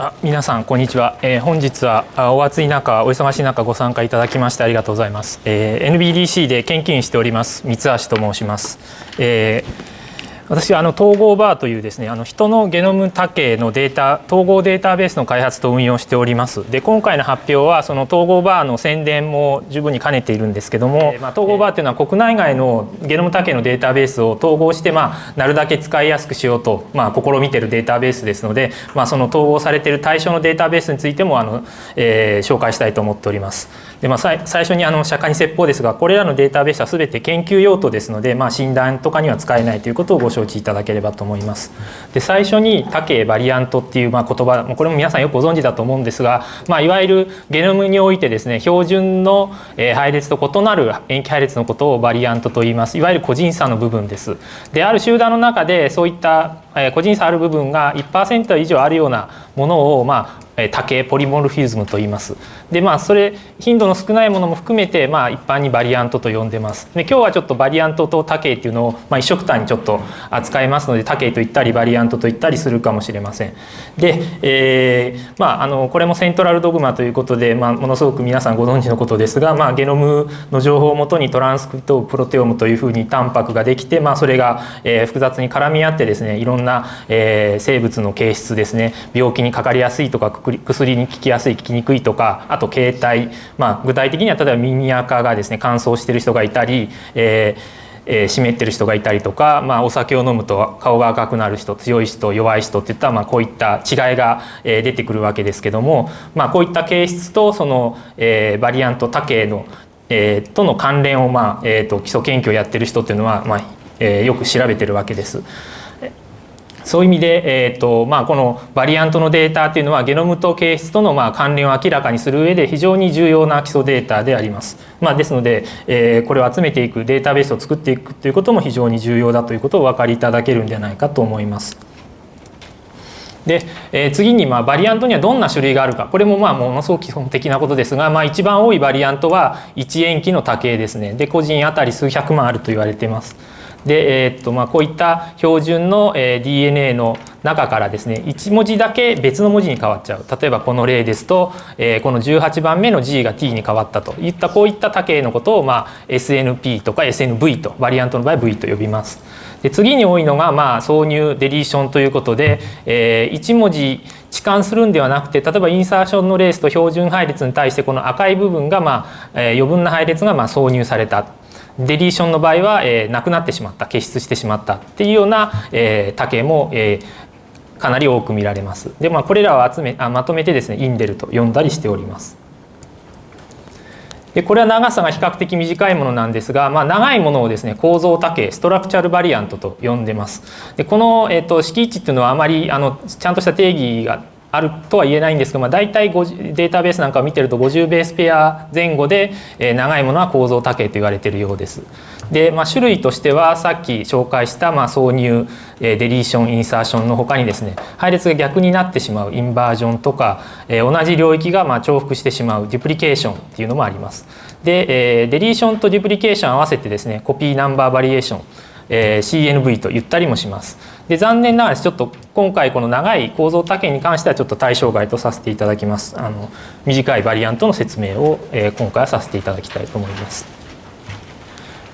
あ皆さんこんにちは、えー、本日はお暑い中お忙しい中ご参加いただきましてありがとうございます、えー、NBDC で研究員しております三橋と申します、えー私はあの統合バーというですねあの人のゲノム多形のデータ統合データベースの開発と運用しておりますで今回の発表はその統合バーの宣伝も十分に兼ねているんですけども、まあ、統合バーというのは国内外のゲノム多形のデータベースを統合して、まあ、なるだけ使いやすくしようと、まあ、試みているデータベースですので、まあ、その統合されている対象のデータベースについてもあの、えー、紹介したいと思っております。でまあ、最初にあの釈迦に説法ですがこれらのデータベースは全て研究用途ですので、まあ、診断とかには使えないということをご承知いただければと思います。で最初に多形バリアントっていうまあ言葉これも皆さんよくご存知だと思うんですが、まあ、いわゆるゲノムにおいてですね標準の配列と異なる塩基配列のことをバリアントと言いますいわゆる個人差の部分です。である集団の中でそういった個人差ある部分が1%以上あるようなものをまあ多形ポリモルフィズムと言います。でまあそれ頻度の少ないものも含めてまあ一般にバリアントと呼んでます。で今日はちょっとバリアントと多形っていうのをまあ一色単にちょっと扱いますので多形と言ったりバリアントと言ったりするかもしれません。で、えー、まああのこれもセントラルドグマということでまあものすごく皆さんご存知のことですが、まあゲノムの情報をもとにトランスクリプトプロテオムというふうにタンパクができてまあそれが、えー、複雑に絡み合ってですねいろんな、えー、生物の形質ですね病気にかかりやすいとか薬に効きやすい効きにくいとかあと形態、まあ、具体的には例えば耳垢がですね乾燥してる人がいたり、えーえー、湿ってる人がいたりとか、まあ、お酒を飲むと顔が赤くなる人強い人弱い人っていったまあこういった違いが、えー、出てくるわけですけども、まあ、こういった形質とその、えー、バリアント多形の、えー、との関連を、まあえーと、と基礎研究をやってる人っていうのは、まあえー、よく調べてるわけです。そういう意味で、えーとまあ、このバリアントのデータっていうのはゲノムと形質とのまあ関連を明らかにする上で非常に重要な基礎データであります。まあ、ですので、えー、これを集めていくデータベースを作っていくということも非常に重要だということをお分かりいただけるんじゃないかと思います。で、えー、次にまあバリアントにはどんな種類があるかこれもまあものすごく基本的なことですが、まあ、一番多いバリアントは1塩基の多形ですねで個人当たり数百万あると言われています。で、えー、っとまあ、こういった標準の、え DNA の中からですね1文字だけ別の文字に変わっちゃう例えばこの例ですと、えー、この18番目の G が T に変わったといったこういった多形のことを、まあ、SNP とか SNV とバリアントの場合 V と呼びます。で次に多いのが、まあ、挿入デリーションということで、えー、1文字置換するんではなくて例えばインサーションのレースと標準配列に対してこの赤い部分が、まあえー、余分な配列がまあ挿入されたデリーションの場合は、えー、なくなってしまった消失してしまったっていうような、えー、多形も、えー、かなり多く見られます。でまあこれらを集めあまとめてですねインデルと呼んだりしております。でこれは長さが比較的短いものなんですが、まあ、長いものをですね構造多形ストラクチャルバリアントと呼んでます。でこの、えーと、敷地っていうのはあまりあのちゃんとした定義があるとは言えないんですが、まあ、大体データベースなんかを見てると50ベースペア前後で、えー、長いものは構造多型と言われているようです。で、まあ、種類としてはさっき紹介した、まあ、挿入、えー、 deletion insertion の他にですね配列が逆になってしまう inversion とか、えー、同じ領域がまあ重複してしまう duplication っていうのもあります。で、えー、 deletion と duplication 合わせてですね copy number variation、えー、CNV と言ったりもします。で残念ながらちょっと今回この長い構造多型に関してはちょっと対象外とさせていただきます。あの短いバリアントの説明を、え、今回はさせていただきたいと思います。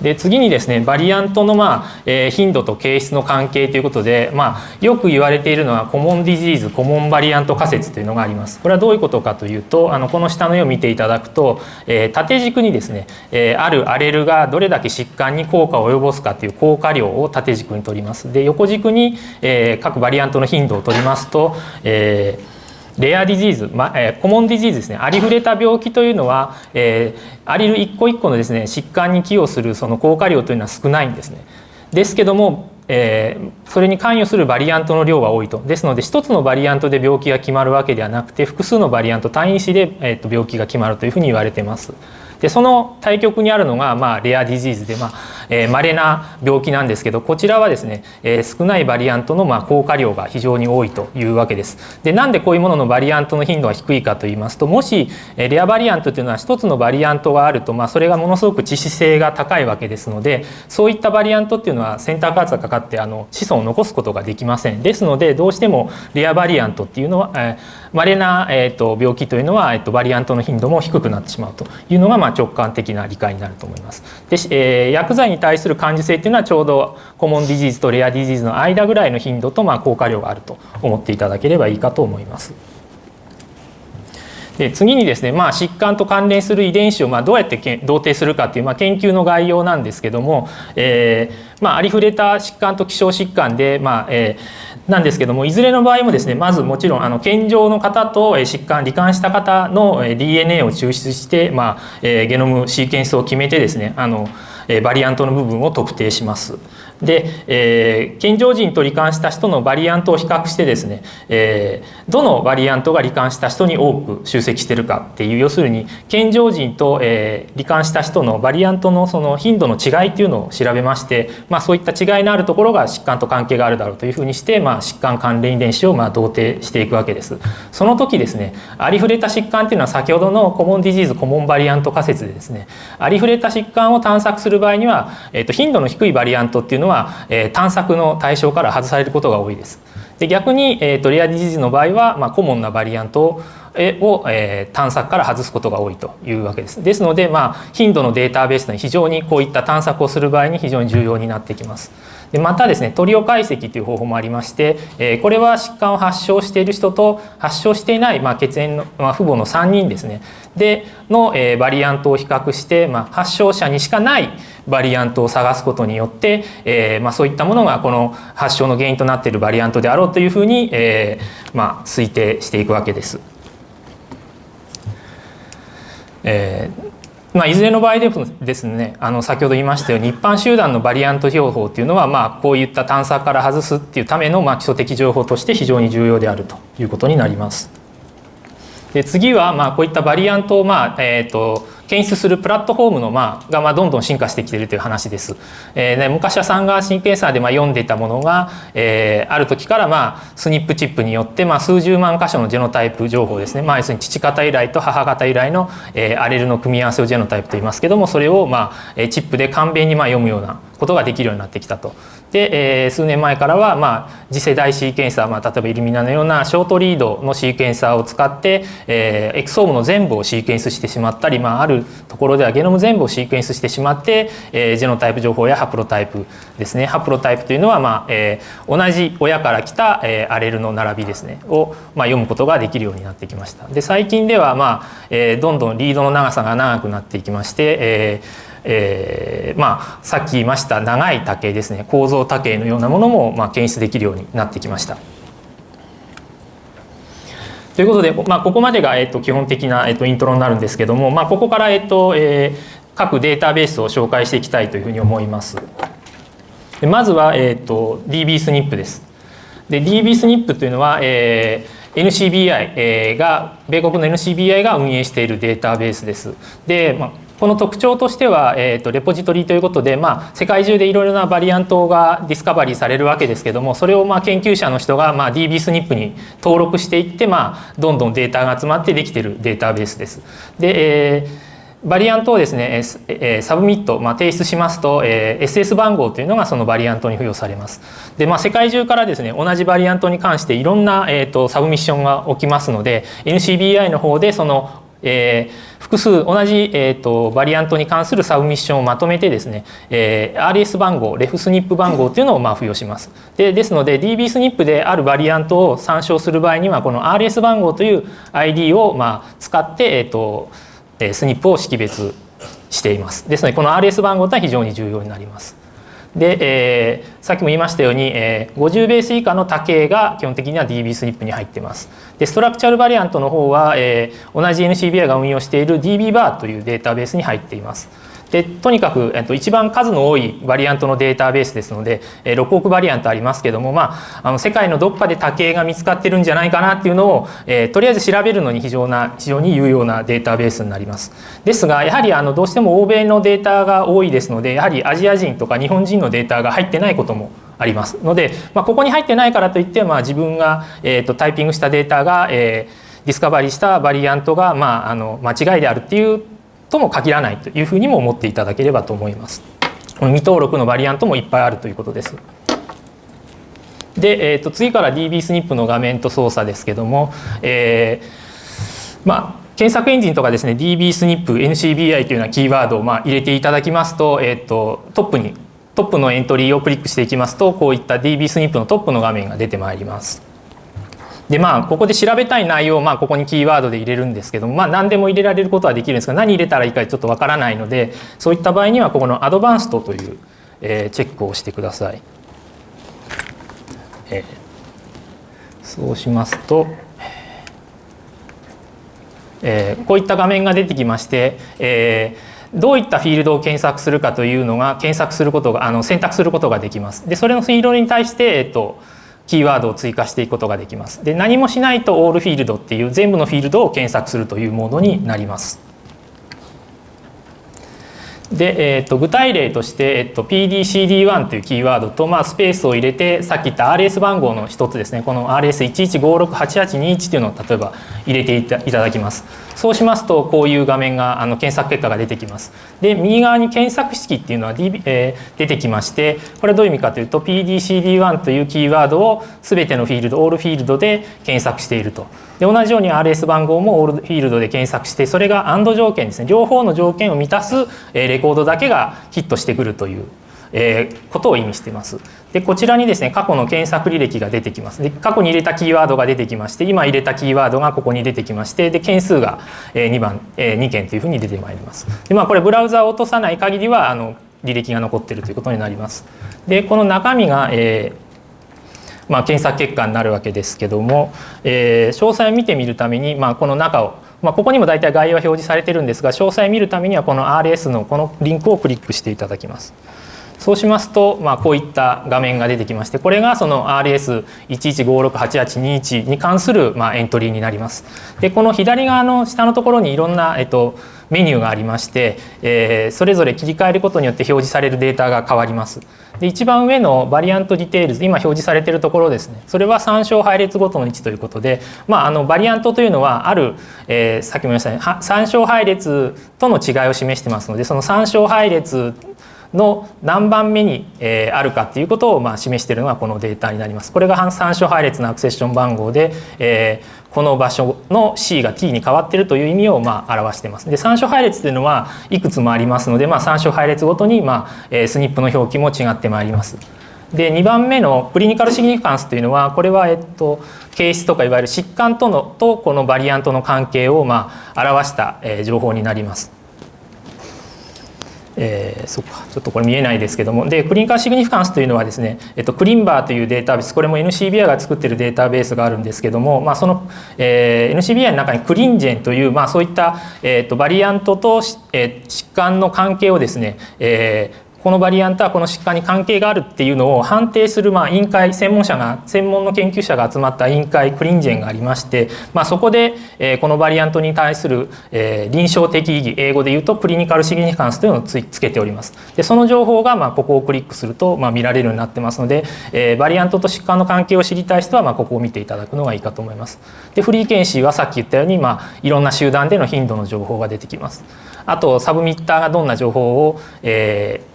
で次にですねバリアントの、まあえー、頻度と形質の関係ということで、まあ、よく言われているのはコモンディジーズコモンバリアント仮説というのがあります。これはどういうことかというとあのこの下の絵を見ていただくと、えー、縦軸にですね、えー、あるアレルがどれだけ疾患に効果を及ぼすかという効果量を縦軸に取ります。で横軸に、えー、各バリアントの頻度を取りますと、えー rare disease、まえー、 common disease ですねありふれた病気というのは、えー、アリル一個一個のですね疾患に寄与するその効果量というのは少ないんですね。ですけども、えー、それに関与するバリアントの量は多いとですので一つのバリアントで病気が決まるわけではなくて複数のバリアント単位子で、えー、と病気が決まるというふうに言われてます。でその対極にあるのが、まあ、 rare disease で、まあえー、稀な病気なんですけどこちらはですね、えー、少ないバリアントのまあ効果量が非常に多いというわけです。でなんでこういうもののバリアントの頻度が低いかと言いますともし、えー、レアバリアントというのは一つのバリアントがあると、まあ、それがものすごく致死性が高いわけですのでそういったバリアントっていうのはセンターカーツがかかってあの子孫を残すことができません。ですのでどうしてもレアバリアントっていうのは、えー、稀な、えーと、病気というのは、えーと、バリアントの頻度も低くなってしまうというのが、まあ、直感的な理解になると思います。で、えー、薬剤に対する感受性っていうのはちょうどコモンディジーズとレアディジーズの間ぐらいの頻度と、まあ、効果量があると思っていただければいいかと思います。で次にですね、まあ、疾患と関連する遺伝子をまあどうやってけ同定するかっていう、まあ、研究の概要なんですけども、えーまあ、ありふれた疾患と希少疾患で、まあえー、なんですけどもいずれの場合もですねまずもちろんあの健常の方と疾患罹患した方の DNA を抽出して、まあ、ゲノムシーケンスを決めてですねあのバリアントの部分を特定します。で、えー、健常人と罹患した人のバリアントを比較してですね、えー、どのバリアントが罹患した人に多く集積してるかっていう要するに健常人と、えー、罹患した人のバリアントのその頻度の違いっていうのを調べまして、まあ、そういった違いのあるところが疾患と関係があるだろうというふうにして、まあ、疾患関連遺伝子をまあ同定していくわけです。その時ですねありふれた疾患っていうのは先ほどのコモンディジーズコモンバリアント仮説でですねありふれた疾患を探索する場合には、えー、と頻度の低いバリアントっていうのは、えー、探索の対象から外されることが多いです。で逆に、えーと、レアディジーズの場合は、まあ、コモンなバリアントをを、えー、探索から外すことが多いというわけです。ですので、まあ、頻度のデータベースに非常にこういった探索をする場合に非常に重要になってきます。でまたですねトリオ解析という方法もありまして、えー、これは疾患を発症している人と発症していない、まあ、血縁の、まあ、父母の3人ですねでの、えー、バリアントを比較して、まあ、発症者にしかないバリアントを探すことによって、えーまあ、そういったものがこの発症の原因となっているバリアントであろうというふうに、えーまあ、推定していくわけです。えーまあ、いずれの場合でもですねあの先ほど言いましたように一般集団のバリアント標法っていうのは、まあ、こういった探査から外すっていうための、まあ、基礎的情報として非常に重要であるということになります。で次は、まあ、こういったバリアントを、まあえーと検出するプラットフォームの、まあ、が、まあ、どんどん進化してきているという話です。えーね、昔はサンガーシンケンサーで、まあ、読んでいたものが、えー、ある時から、まあ、スニップチップによって、まあ、数十万箇所のジェノタイプ情報ですね、まあ、要するに父方由来と母方由来の、えー、アレルの組み合わせをジェノタイプと言いますけどもそれを、まあ、チップで簡便にまあ読むようなことができるようになってきたと。で、えー、数年前からは、まあ、次世代シーケンサー、まあ、例えばイルミナのようなショートリードのシーケンサーを使って、えー、エクソームの全部をシーケンスしてしまったり、まあ、あるところではゲノム全部をシーケンスしてしまって、えー、ジェノタイプ情報やハプロタイプですねハプロタイプというのは、まあえー、同じ親から来た、えー、アレルの並びですねを、まあ、読むことができるようになってきました。で最近では、まあえー、どんどんリードの長さが長くなっていきまして、えーえー、まあさっき言いました長い竹ですね構造竹のようなものもまあ検出できるようになってきました。ということで、まあ、ここまでが、えっと、基本的な、えっと、イントロになるんですけども、まあ、ここから、えっとえー、各データベースを紹介していきたいというふうに思います。でまずは、えっと、DBSNP です。で DBSNP というのは、えー、NCBI が米国の NCBI が運営しているデータベースです。で、まあ、この特徴としては、えーと、レポジトリということで、まあ、世界中でいろいろなバリアントがディスカバリーされるわけですけどもそれをまあ研究者の人がまあ DBSNP に登録していって、まあ、どんどんデータが集まってできているデータベースです。で、えーバリアントをですね、え submit、まあ、提出しますと、え SS 番号というのがそのバリアントに付与されます。で、まあ、世界中からですね、同じバリアントに関していろんな、えーと submission が起きますので、NCBI の方でそのえー、複数同じ、えーと、バリアントに関する submission をまとめてですね、えー、RS 番号 RefSNP 番号というのをまあ付与します。でですので dbSNP であるバリアントを参照する場合にはこの RS 番号という ID をまあ使って、えーと、スニップを識別しています。ですのでこの RS 番号というのは非常に重要になります。で、えー、さっきも言いましたように、えー、50ベース以下の多形が基本的には DB スニップに入っています。でストラクチャルバリアントの方は、えー、同じ NCBI が運用している DB バーというデータベースに入っています。でとにかく、えっと、一番数の多いバリアントのデータベースですので、えー、6億バリアントありますけども、まあ、あの世界のどっかで多形が見つかってるんじゃないかなっていうのを、えー、とりあえず調べるのに非常な非常に有用なデータベースになります。ですがやはりあのどうしても欧米のデータが多いですのでやはりアジア人とか日本人のデータが入ってないこともありますので、まあ、ここに入ってないからといって、まあ、自分が、えーと、タイピングしたデータが、えー、 discovery したバリアントが、まあ、あの間違いであるっていうとも限らないというふうにも思っていただければと思います。この未登録のバリアントもいっぱいあるということです。で、えー、と次から dbSNP の画面と操作ですけども、えー、まあ検索エンジンとかですね DBSNP、NCBI というようなキーワードをまあ入れていただきますと,、えー、とトップにトップのエントリーをクリックしていきますとこういった DBSNP のトップの画面が出てまいります。でまあここで調べたい内容をまあここにキーワードで入れるんですけどもまあ何でも入れられることはできるんですが何入れたらいいかちょっとわからないのでそういった場合にはここのアドバンストという、えー、チェックをしてください。えー、そうしますと、えー、こういった画面が出てきまして、えー、どういったフィールドを検索するかというのが検索することがあの選択することができます。でそれのフィールドに対して、えっとキーワードを追加していくことができます。で何もしないとオールフィールドっていう全部のフィールドを検索するというモードになります。で、えー、と具体例として、えー、と PDCD1 というキーワードと、まあ、スペースを入れてさっき言った RS 番号の一つですねこの RS11568821 というのを例えば入れていただきます。そうしますとこういう画面があの検索結果が出てきます。で右側に検索式っていうのは、D えー、出てきましてこれはどういう意味かというと PDCD1 というキーワードを全てのフィールドオールフィールドで検索していると。で同じように RS 番号もオールフィールドで検索してそれが AND 条件ですね両方の条件を満たすレコードだけがヒットしてくるというえー、ことを意味しています。でこちらにですね過去の検索履歴が出てきます。で過去に入れたキーワードが出てきまして今入れたキーワードがここに出てきましてで件数が2番、えー、2件というふうに出てまいります。でまあこれブラウザを落とさない限りはあの履歴が残っているということになります。でこの中身が、えーまあ、検索結果になるわけですけども、えー、詳細を見てみるために、まあ、この中を、まあ、ここにも大体概要は表示されてるんですが詳細を見るためにはこの RS のこのリンクをクリックしていただきます。そうしますと、まあ、こういった画面が出てきましてこれがその RS11568821 に関するまあエントリーになります。でこの左側の下のところにいろんな、えっと、メニューがありまして、えー、それぞれ切り替えることによって表示されるデータが変わります。で一番上の variant details 今表示されているところですねそれは参照配列ごとの位置ということで、まあ、あのバリアントというのはある、えー、さっきも言いましたね参照配列との違いを示してますのでその参照配列の何番目に、えあるかっていうことをまあ示しているのがこのデータになります。これが参照配列のアクセッション番号で、えこの場所の C が T に変わっているという意味をまあ表しています。で参照配列というのはいくつもありますので、まあ、参照配列ごとにまあ、えスニップの表記も違ってまいります。で2番目のクリニカルシグニフィカンスというのはこれはえっと形質とかいわゆる疾患とのとこのバリアントの関係をまあ表した情報になります。えー、そっかちょっとこれ見えないですけども。でクリンカーシグニフィカンスというのはですね、えっと、クリンバーというデータベースこれも NCBI が作ってるデータベースがあるんですけども、まあ、その、えー、NCBI の中にクリンジェンという、まあ、そういった、えー、とバリアントと、えー、疾患の関係をですね、えー、このバリアントはこの疾患に関係があるっていうのを判定するまあ委員会専門者が専門の研究者が集まった委員会クリンジェンがありまして、まあ、そこで、えこのバリアントに対する、え臨床的意義英語で言うとクリニカルシグニカンスというのをつつけております。でその情報がまあここをクリックするとまあ見られるようになってますので、えバリアントと疾患の関係を知りたい人はまあここを見ていただくのがいいかと思います。でフリー検視はさっき言ったように、まあ、いろんな集団での頻度の情報が出てきます。あとサブミッターがどんな情報を、えー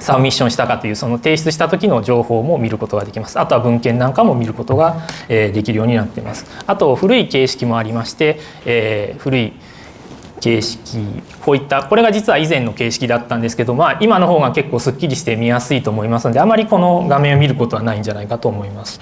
サブミッションしたかというその提出した時の情報も見ることができますあとは文献なんかも見ることができるようになっていますあと古い形式もありまして、えー、古い形式こういったこれが実は以前の形式だったんですけど、まあ、今の方が結構すっきりして見やすいと思いますのであまりこの画面を見ることはないんじゃないかと思います。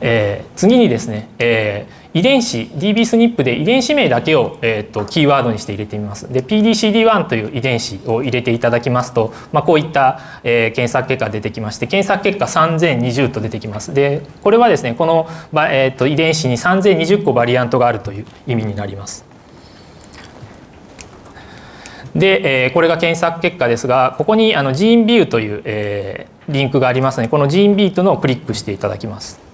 えー、次にですね、えー遺伝子 DBSNP で遺伝子名だけを、えーと、キーワードにして入れてみます。で PDCD1 という遺伝子を入れていただきますと、まあ、こういった、えー、検索結果が出てきまして検索結果3020と出てきます。でこれはですねこの、えーと、遺伝子に3020個バリアントがあるという意味になります。で、えー、これが検索結果ですがここにあのジーンビューという、えー、リンクがありますのでこのジーンビーというのをクリックしていただきます。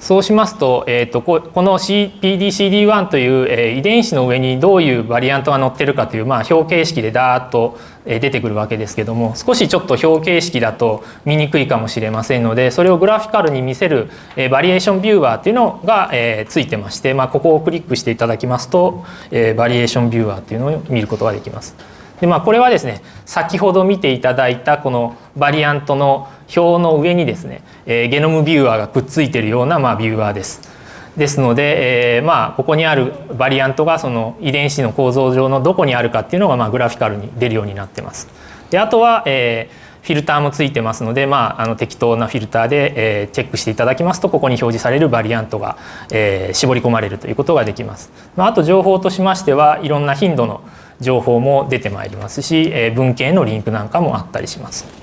そうしますと,、えーと、この PDCD1 という、えー、遺伝子の上にどういうバリアントが載ってるかという、まあ、表形式でダーッと出てくるわけですけども少しちょっと表形式だと見にくいかもしれませんのでそれをグラフィカルに見せる、えー、バリエーションビューワーっていうのが、えー、ついてまして、まあ、ここをクリックしていただきますと、えー、バリエーションビューワーっていうのを見ることができます。でまあ、これはですね先ほど見ていただいたこのバリアントの表の上にですね、えー、ゲノムビューアーがくっついているような、まあ、ビューアーです。ですので、えー、まあここにあるバリアントがその遺伝子の構造上のどこにあるかっていうのがまあグラフィカルに出るようになってます。であとは、えー、フィルターもついてますので、まあ、あの適当なフィルターで、えー、チェックしていただきますとここに表示されるバリアントが、えー、絞り込まれるということができます。まあ、あと情報としましてはいろんな頻度の情報も出てまいりますし、えー、文献のリンクなんかもあったりします。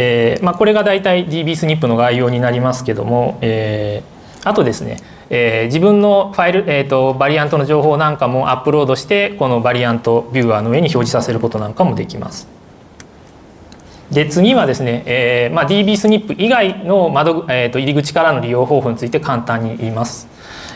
えーまあ、これが大体 DBSNP の概要になりますけども、えー、あとですね、えー、自分のファイル、えーと、バリアントの情報なんかもアップロードしてこのバリアントビューアーの上に表示させることなんかもできます。で次はですね、えーまあ、DBSNP 以外の窓、えーと入り口からの利用方法について簡単に言います。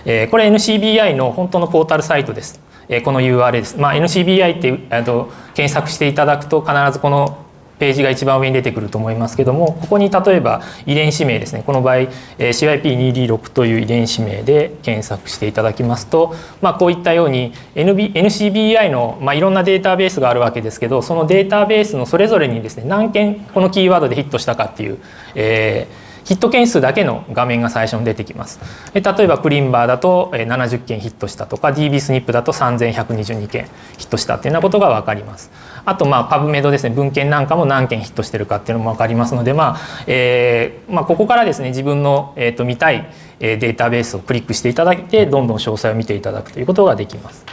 えー、これ NCBI の本当のポータルサイトです。えー、この URL です。まあ、NCBI って、えーと、検索していただくと必ずこのページが一番上に出てくると思いますけどもここに例えば遺伝子名ですね。この場合 CYP2D6 という遺伝子名で検索していただきますと、まあ、こういったように NB NCBI の、まあ、いろんなデータベースがあるわけですけどそのデータベースのそれぞれにですね何件このキーワードでヒットしたかっていう、えーヒット件数だけの画面が最初に出てきます。例えばクリンバーだと70件ヒットしたとか DBSNP だと3122件ヒットしたっていうようなことが分かります。あとまあパブメドですね文献なんかも何件ヒットしてるかっていうのも分かりますので、まあえーまあ、ここからですね自分の、えー、と見たいデータベースをクリックしていただいてどんどん詳細を見ていただくということができます。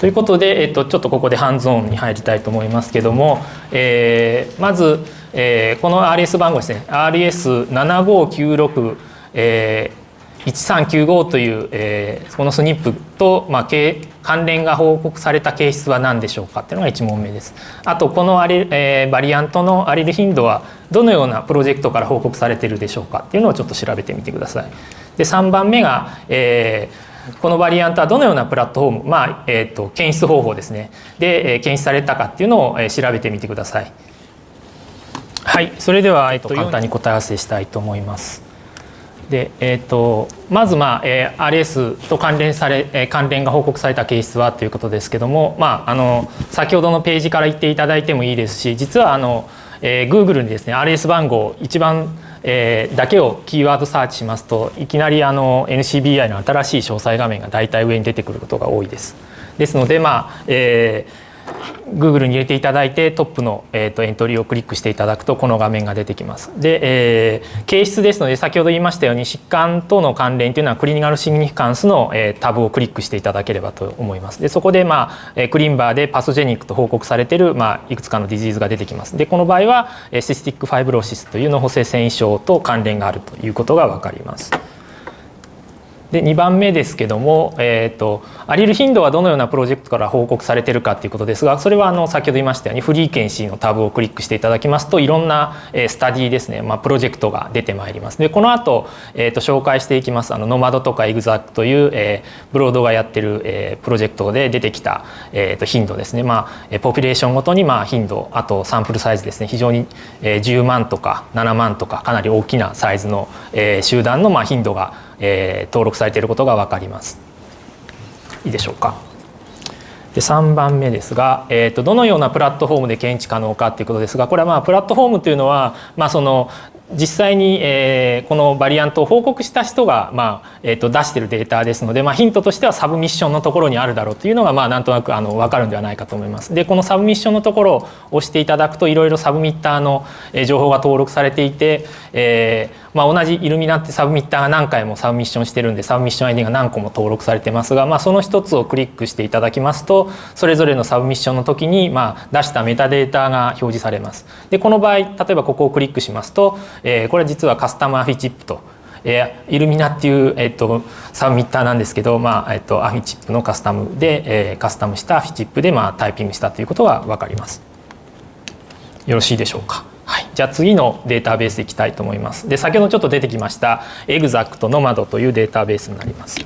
ということで、えー、とちょっとここでハンズオンに入りたいと思いますけども、えー、まずえー、この RS 番号ですね RS7596、えー、1395という、えー、このスニップと、まあ、関連が報告された形質は何でしょうかっていうのが1問目です。あとこのアレ、えー、バリアントのアレル頻度はどのようなプロジェクトから報告されてるでしょうかっていうのをちょっと調べてみてください。で3番目が、えー、このバリアントはどのようなプラットフォーム、まあえーと、検出方法ですねで、えー、検出されたかっていうのを、えー、調べてみてください。はい、それでは、えっと、簡単に答え合わせしたいと思います。で、えーと、まず、まあえー、RS と関連され、えー、関連が報告されたケースはということですけども、まあ、あの先ほどのページから言っていただいてもいいですし実はあの、えー、Google にですね RS 番号一番、えー、だけをキーワードサーチしますといきなりあの NCBI の新しい詳細画面が大体上に出てくることが多いです。ですので、まあえー Google に入れていただいてトップの、えーと、エントリーをクリックしていただくとこの画面が出てきます。で、えー、形質ですので先ほど言いましたように疾患との関連というのは clinical significance の、えー、タブをクリックしていただければと思います。でそこで、まあ、 ClinVar で pathogenic と報告されている、まあ、いくつかの disease が出てきます。でこの場合は cystic fibrosis という嚢胞性線維症と関連があるということが分かります。で2番目ですけども、えーと、アリル頻度はどのようなプロジェクトから報告されてるかということですがそれはあの先ほど言いましたように frequency のタブをクリックしていただきますといろんな、スタディですね、まあ、プロジェクトが出てまいります。でこの後、えーと、紹介していきますあのノマドとかエグザックという、えー、ブロードがやってる、えー、プロジェクトで出てきた、えーと、頻度ですね、まあ、ポピュレーションごとにまあ頻度あとサンプルサイズですね。非常に、えー、10万とか7万とかかなり大きなサイズの、えー、集団のまあ頻度がえー、登録されていることが分かります。いいでしょうか。で3番目ですが、えーと、どのようなプラットフォームで検知可能かということですがこれはまあプラットフォームというのは、まあ、その実際に、えー、このバリアントを報告した人が、まあえー、と出しているデータですので、まあ、ヒントとしては submission のところにあるだろうというのが、まあ、なんとなくあの分かるんではないかと思います。でこの submission のところを押していただくといろいろ submitter の情報が登録されていて、えーまあ、同じイルミナってサブミッターが何回もサブミッションしてるんでサブミッション ID が何個も登録されてますが、まあ、その一つをクリックしていただきますとそれぞれの submission の時に、まあ、出したメタデータが表示されます。でこの場合例えばここをクリックしますと、えー、これは実はカスタムアフィチップとえー、イルミナっていう、えーと、 submitter なんですけど、まあえーと、アフィチップのカスタムで、えー、カスタムしたアフィチップで、まあ、タイピングしたということが分かります。よろしいでしょうか？はい、じゃあ次のデータベースいきたいと思います。で先ほどちょっと出てきましたエグザクトの窓というデータベースになります。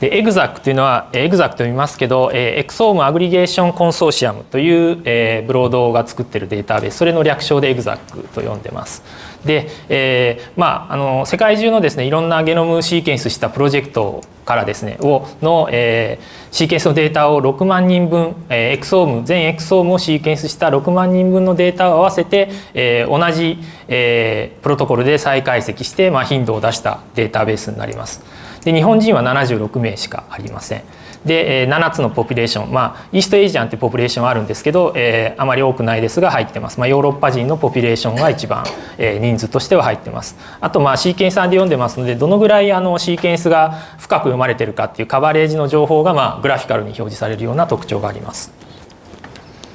で ExAC というのは ExAC と読みますけど、えー、 Exome Aggregation Consortium という、えー、ブロードが作ってるデータベースそれの略称で ExAC と呼んでます。で、えー、まああの世界中のですねいろんなゲノムシーケンスしたプロジェクトからですねをの、えー、シーケンスのデータを6万人分、えー、エクソーム全エクソームをシーケンスした6万人分のデータを合わせて、えー、同じ、えー、プロトコルで再解析して、まあ、頻度を出したデータベースになります。で日本人は76名しかありません。で7つの population まあ East Asian って population あるんですけど、えー、あまり多くないですが入ってます、まあ、ヨーロッパ人の population が一番、えー、人数としては入ってます。あとまあシーケンサーで読んでますのでどのぐらいあのシーケンスが深く読まれてるかっていうカバレージの情報がまあグラフィカルに表示されるような特徴があります。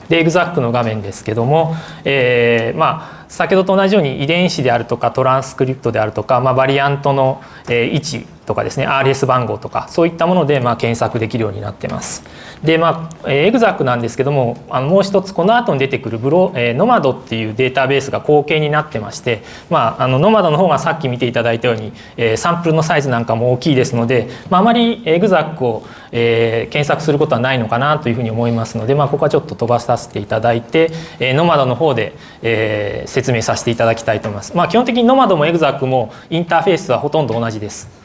でエグザックの画面ですけども、えー、まあ先ほどと同じように遺伝子であるとかトランスクリプトであるとか、まあ、バリアントの位置とかですね RS 番号とかそういったものでまあ検索できるようになってます。でまあエグザックなんですけどもあのもう一つこの後に出てくるブロ、えー、ノマドっていうデータベースが後継になってまして、まあ、あの gnomAD の方がさっき見ていただいたように、えー、サンプルのサイズなんかも大きいですので、まあ、あまり ExAC を、えー、検索することはないのかなというふうに思いますので、まあ、ここはちょっと飛ばさせていただいて、えー、 gnomAD の方で、えー、説明させていただきたいと思います。まあ、基本的に gnomAD も ExAC もインターフェースはほとんど同じです。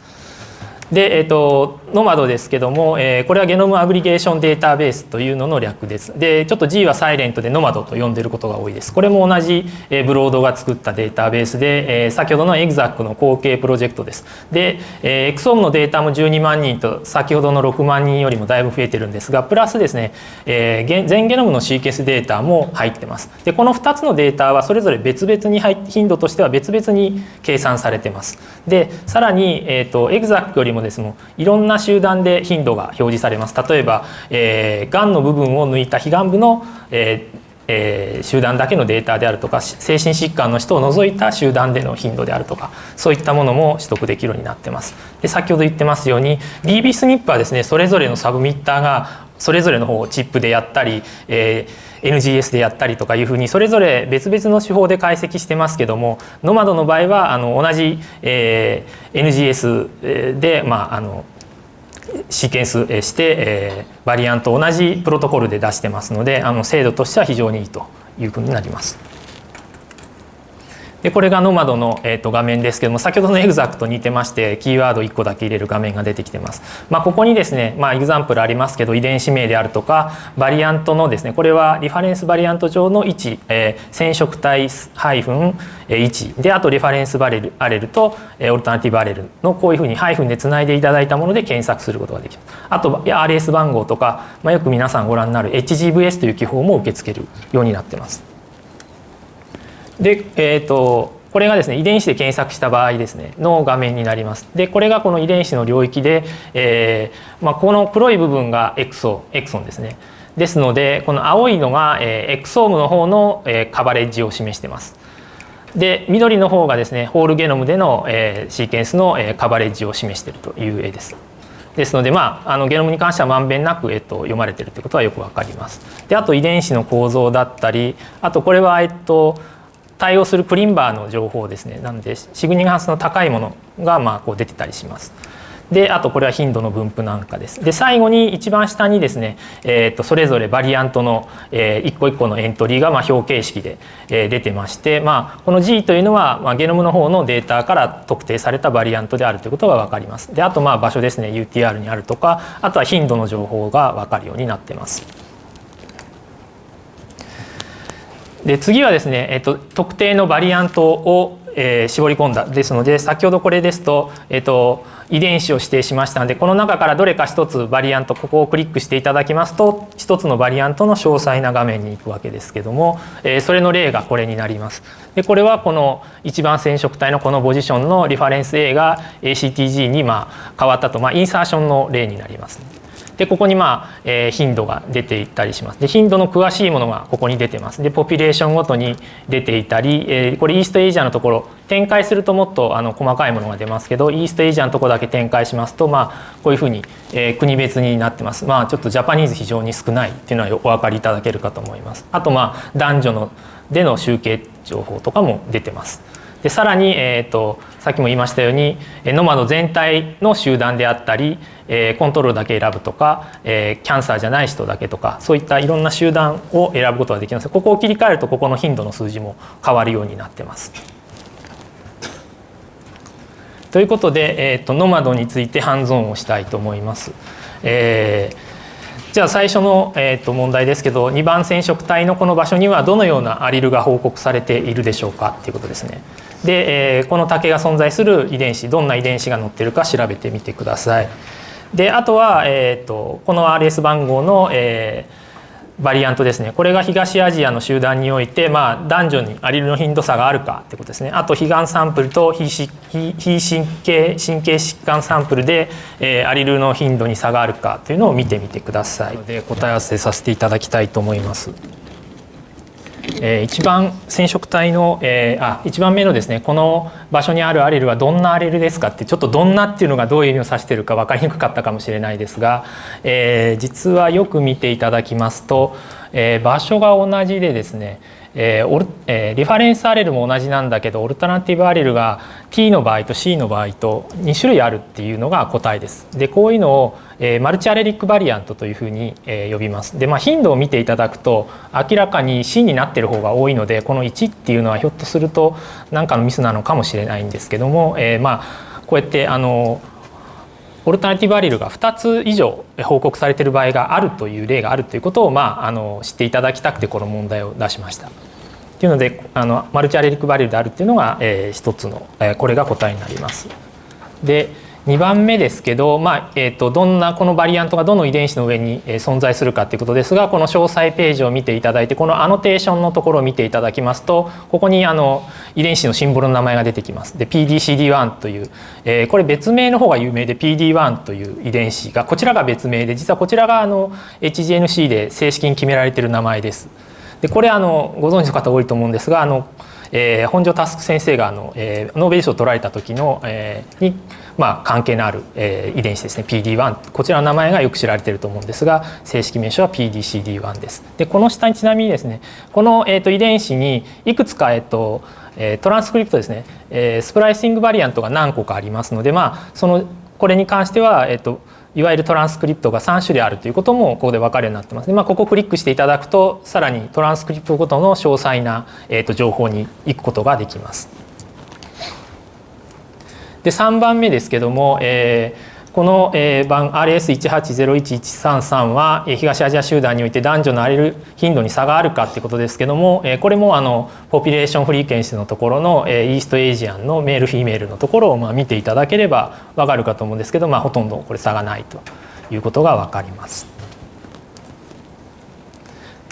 で、えーと、 gnomAD ですけども、えー、これは Genome Aggregation Database というのの略です。でちょっと G はサイレントでノマドと呼んでることが多いです。これも同じ、えー、ブロードが作ったデータベースで、えー、先ほどの ExAC の後継プロジェクトです。で、えー、エクソームのデータも12万人と先ほどの6万人よりもだいぶ増えてるんですがプラスですね、えー、全ゲノムのシーケンスデータも入ってます。でこの2つのデータはそれぞれ別々に入頻度としては別々に計算されてます。でさらに、えーと、エグザックよりもですねいろんな集団で頻度が表示されます例えば、えー、がんの部分を抜いた非がん部の、えーえー、集団だけのデータであるとか精神疾患の人を除いた集団での頻度であるとかそういったものも取得できるようになってます。で先ほど言ってますように DB スニップはですねそれぞれのサブミッターがそれぞれの方をチップでやったり、えー、NGS でやったりとかいうふうにそれぞれ別々の手法で解析してますけどもノマドの場合はあの同じ、えー、NGS で、まあ、あのシーケンスして、えー、バリアント同じプロトコルで出してますのであの精度としては非常にいいというふうになります。でこれが gnomAD の、えー、と画面ですけども先ほどの ExAC と似てましてキーワード1個だけ入れる画面が出てきてます。まあ、ここにですね、まあ、 example ありますけど遺伝子名であるとかバリアントのですねこれは reference バリアント上の位置、えー、染色体ハイフン1であと reference バレル allele と alternative allele のこういうふうにハイフンでつないでいただいたもので検索することができるあと RS 番号とか、まあ、よく皆さんご覧になる HGVS という記法も受け付けるようになってます。で、えーと、これがですね遺伝子で検索した場合ですねの画面になります。でこれがこの遺伝子の領域で、えーまあ、この黒い部分がエクソエクソンですね。ですのでこの青いのが、えー、エクソームの方の、えー、カバレッジを示しています。で緑の方がですねホールゲノムでの、えー、シーケンスの、えー、カバレッジを示しているという絵です。ですので、まあ、あのゲノムに関してはまんべんなく、えっと、読まれているということはよくわかります。であと遺伝子の構造だったりあとこれは、えっと、対応するプリンバーの情報ですねなのでシグニガンスの高いものがまあこう出てたりします。であとこれは頻度の分布なんかです。で最後に一番下にですね、えー、とそれぞれバリアントの、えー、一個一個のエントリーがまあ表形式で、えー、出てまして、まあ、この G というのは、まあ、ゲノムの方のデータから特定されたバリアントであるということが分かります。であとまあ場所ですね UTR にあるとかあとは頻度の情報が分かるようになってます。で次はですね、えっと、特定のバリアントを、えー、絞り込んだですので先ほどこれですと、えっと、遺伝子を指定しましたのでこの中からどれか一つバリアントここをクリックしていただきますと一つのバリアントの詳細な画面に行くわけですけども、えー、それの例がこれになります。でこれはこの一番染色体のこのポジションのリファレンス A が ACTG にま変わったと、まあ、インサーションの例になります。でここにまあ、えー、頻度が出ていったりします。で頻度の詳しいものがここに出てます。でポピュレーションごとに出ていたり、えー、これイーストエイジアのところ展開するともっとあの細かいものが出ますけどイーストエイジアのところだけ展開しますとまあこういうふうに、えー、国別になってます。まあちょっとジャパニーズ非常に少ないっていうのはお分かりいただけるかと思います。あとまあ男女のでの集計情報とかも出てます。でさらに、えーと、さっきも言いましたようにノマド全体の集団であったり、コントロールだけ選ぶとか、キャンサーじゃない人だけとかそういったいろんな集団を選ぶことができますここを切り替えるとここの頻度の数字も変わるようになってます。ということで、えーと、ノマドについてハンズオンをしたいと思います。えーじゃあ最初の、えー、と問題ですけど2番染色体のこの場所にはどのようなアリルが報告されているでしょうかっていうことですね。で、えー、この竹が存在する遺伝子どんな遺伝子が載ってるか調べてみてください。であとは、えーと、この RS 番号の、えー、バリアントですねこれが東アジアの集団において、まあ、男女にアリルの頻度差があるかってことですねあと非がんサンプルと非非神経神経疾患サンプルで、えー、アリルの頻度に差があるかというのを見てみてくださいで答え合わせさせていただきたいと思います。えー、一番染色体の、えー、あ一番目のですねこの場所にあるアレルはどんなアレルですかってちょっと「どんな」っていうのがどういう意味を指してるか分かりにくかったかもしれないですが、えー、実はよく見ていただきますと、え、場所が同じでですねえーえー、リファレンスアレルも同じなんだけどオルタナティブアレルが T の場合と C の場合と2種類あるっていうのが答えです。でこういうのを、えー、マルチアレリックバリアントというふうに、えー、呼びます。でまあ頻度を見ていただくと明らかに C になってる方が多いのでこの1っていうのはひょっとすると何かのミスなのかもしれないんですけども、えー、まあこうやってあのオルタナティブアリルが2つ以上報告されている場合があるという例があるということを、まあ、あの知っていただきたくてこの問題を出しました。というのであのマルチアレリックバリルであるっていうのが、えー、一つの、えー、これが答えになります。で2番目ですけど、まあえーと、どんなこのバリアントがどの遺伝子の上に存在するかということですがこの詳細ページを見ていただいてこのアノテーションのところを見ていただきますとここにあの遺伝子のシンボルの名前が出てきます。で PDCD1 という、えー、これ別名の方が有名で PD1 という遺伝子がこちらが別名で実はこちらがあの HGNC で正式に決められている名前です。でこれあのご存知の方多いと思うんですがあの、えー、本庄佑先生があの、えー、ノーベル賞を取られた時の、えー、に、まあ、関係のある、えー、遺伝子ですね PD1 こちらの名前がよく知られていると思うんですが正式名称は PDCD1 です。でこの下にちなみにですねこの、えーと、遺伝子にいくつか、えーとえ、トランスクリプトですね、えー、 splicing variant が何個かありますのでまあそのこれに関しては、えーといわゆるトランスクリプトが3種類あるということもここで分かるようになってます。まあ、ここをクリックしていただくとさらにトランスクリプトごとの詳細な、えー、と情報に行くことができます。で3番目ですけども、えーこの番 RS1801133 は東アジア集団において男女のアレル頻度に差があるかっていうことですけどもこれもあの population frequency のところの East Asian の male female のところをまあ見ていただければ分かるかと思うんですけど、まあ、ほとんどこれ差がないということが分かります。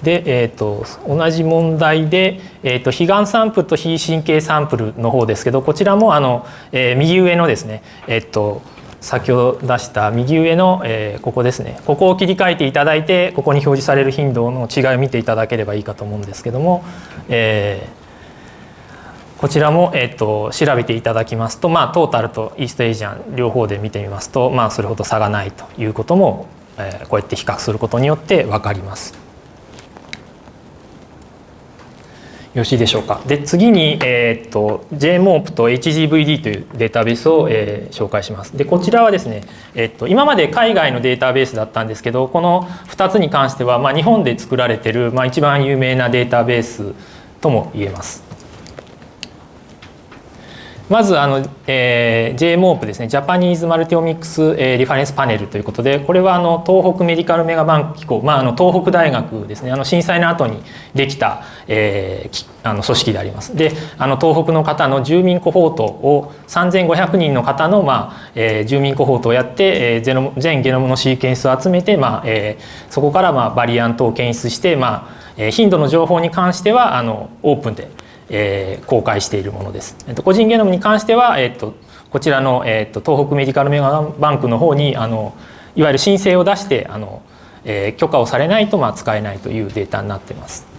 で、えーと、同じ問題で、えーと、非がんサンプルと非神経サンプルの方ですけどこちらもあの、えー、右上のですね、えーと先ほど出した右上の、えー、ここですねここを切り替えていただいてここに表示される頻度の違いを見ていただければいいかと思うんですけども、えー、こちらも、えーと、調べていただきますと、まあ、トータルとイーストエイジアン両方で見てみますと、まあ、それほど差がないということも、えー、こうやって比較することによって分かります。よろしいでしょうか。で次に、えー、っと JMOP と HGVD というデータベースを、えー、紹介します。でこちらはですね、えー、っと今まで海外のデータベースだったんですけどこの2つに関しては、まあ、日本で作られてる、まあ、一番有名なデータベースとも言えます。まずあの、えー、JMOP ですねジャパニーズマルティオミックス、えー、リファレンスパネルということでこれはあの東北メディカルメガバンク機構、まあ、あの東北大学ですね。あの震災の後にできた、えー、あの組織であります。であの東北の方の住民コホートを3500人の方の、まあえー、住民コホートをやって、えー、ゼノ全ゲノムのシーケンスを集めて、まあえー、そこから、まあ、バリアントを検出して、まあえー、頻度の情報に関してはあのオープンでえー、公開しているものです。えっと、個人ゲノムに関しては、えっと、こちらの、えっと、東北メディカルメガバンクの方にあのいわゆる申請を出してあの、えー、許可をされないとまあ使えないというデータになっています。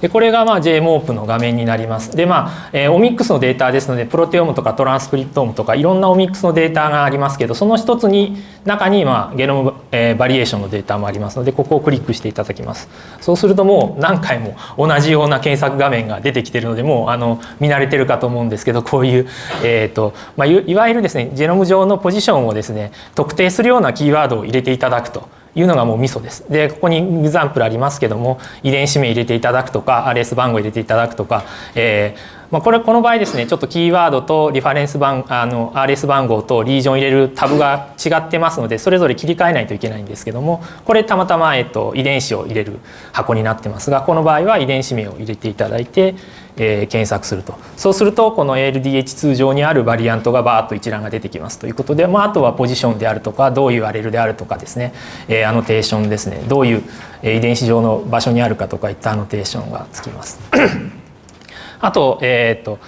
でこれがまあ JMOP の画面になります。でまあ、えー、オミックスのデータですのでプロテオムとかトランスクリプトームとかいろんなオミックスのデータがありますけどその一つに中にまあゲノム、えー、バリエーションのデータもありますのでここをクリックしていただきます。そうするともう何回も同じような検索画面が出てきてるのでもうあの見慣れてるかと思うんですけどこういう、えーとまあ、いわゆるですねジェノム上のポジションをですね特定するようなキーワードを入れていただくと。いうのがもうミソです。でここにグザンプルありますけども遺伝子名入れていただくとか RS 番号入れていただくとか、えーまあ、これこの場合ですねちょっとキーワードとリファレンス番あの RS 番号とリージョン入れるタブが違ってますのでそれぞれ切り替えないといけないんですけどもこれたまたま、えっと、遺伝子を入れる箱になってますがこの場合は遺伝子名を入れていただいて、えー、検索すると。そうするとこの ALDH2 上にあるバリアントがバーッと一覧が出てきますということで、まあ、あとはポジションであるとかどういうアレルであるとかですね、えー、アノテーションですね。どういう遺伝子上の場所にあるかとかいったアノテーションがつきます。あと,、えーと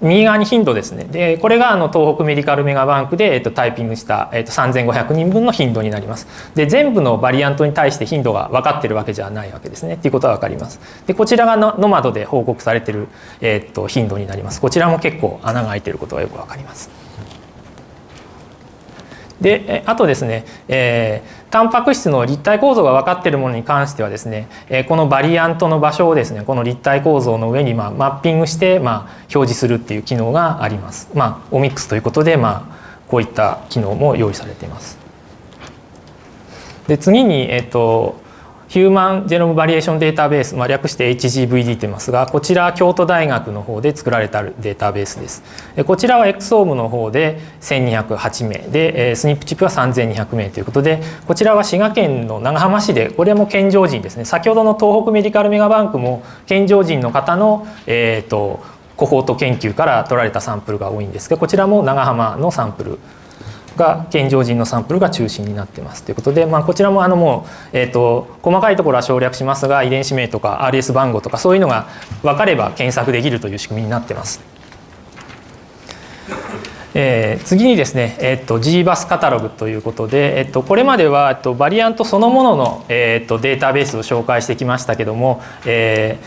右側に頻度ですね。でこれがあの東北メディカルメガバンクで、えっと、タイピングした、えっと、3500人分の頻度になります。で全部のバリアントに対して頻度が分かってるわけじゃないわけですね。っていうことは分かります。でこちらがノマドで報告されてる、えっと、頻度になります。こちらも結構穴が開いてることがよく分かります。であとですね、えー、タンパク質の立体構造が分かっているものに関してはですね、このバリアントの場所をですねこの立体構造の上に、まあ、マッピングして、まあ、表示するっていう機能があります。まあ、オミックスということで、まあ、こういった機能も用意されています。で次に、えっ、とヒューマンジェノムバリエーションデータベース、まあ、略して HGVD と言いますがこちら京都大学の方で作られたデータベースです。こちらは XOM の方で1208名でスニップチップは3200名ということでこちらは滋賀県の長浜市でこれも健常人ですね。先ほどの東北メディカルメガバンクも健常人の方の、えーと、コホート研究から取られたサンプルが多いんですがこちらも長浜のサンプルが健常人のサンプルが中心になってますということで、まあ、こちらもあのもう、えーと、細かいところは省略しますが遺伝子名とか RS 番号とかそういうのが分かれば検索できるという仕組みになってます。えー、次にですね、えーと、GBUS カタログということで、えーと、これまでは、えーと、バリアントそのものの、えー、とデータベースを紹介してきましたけども、え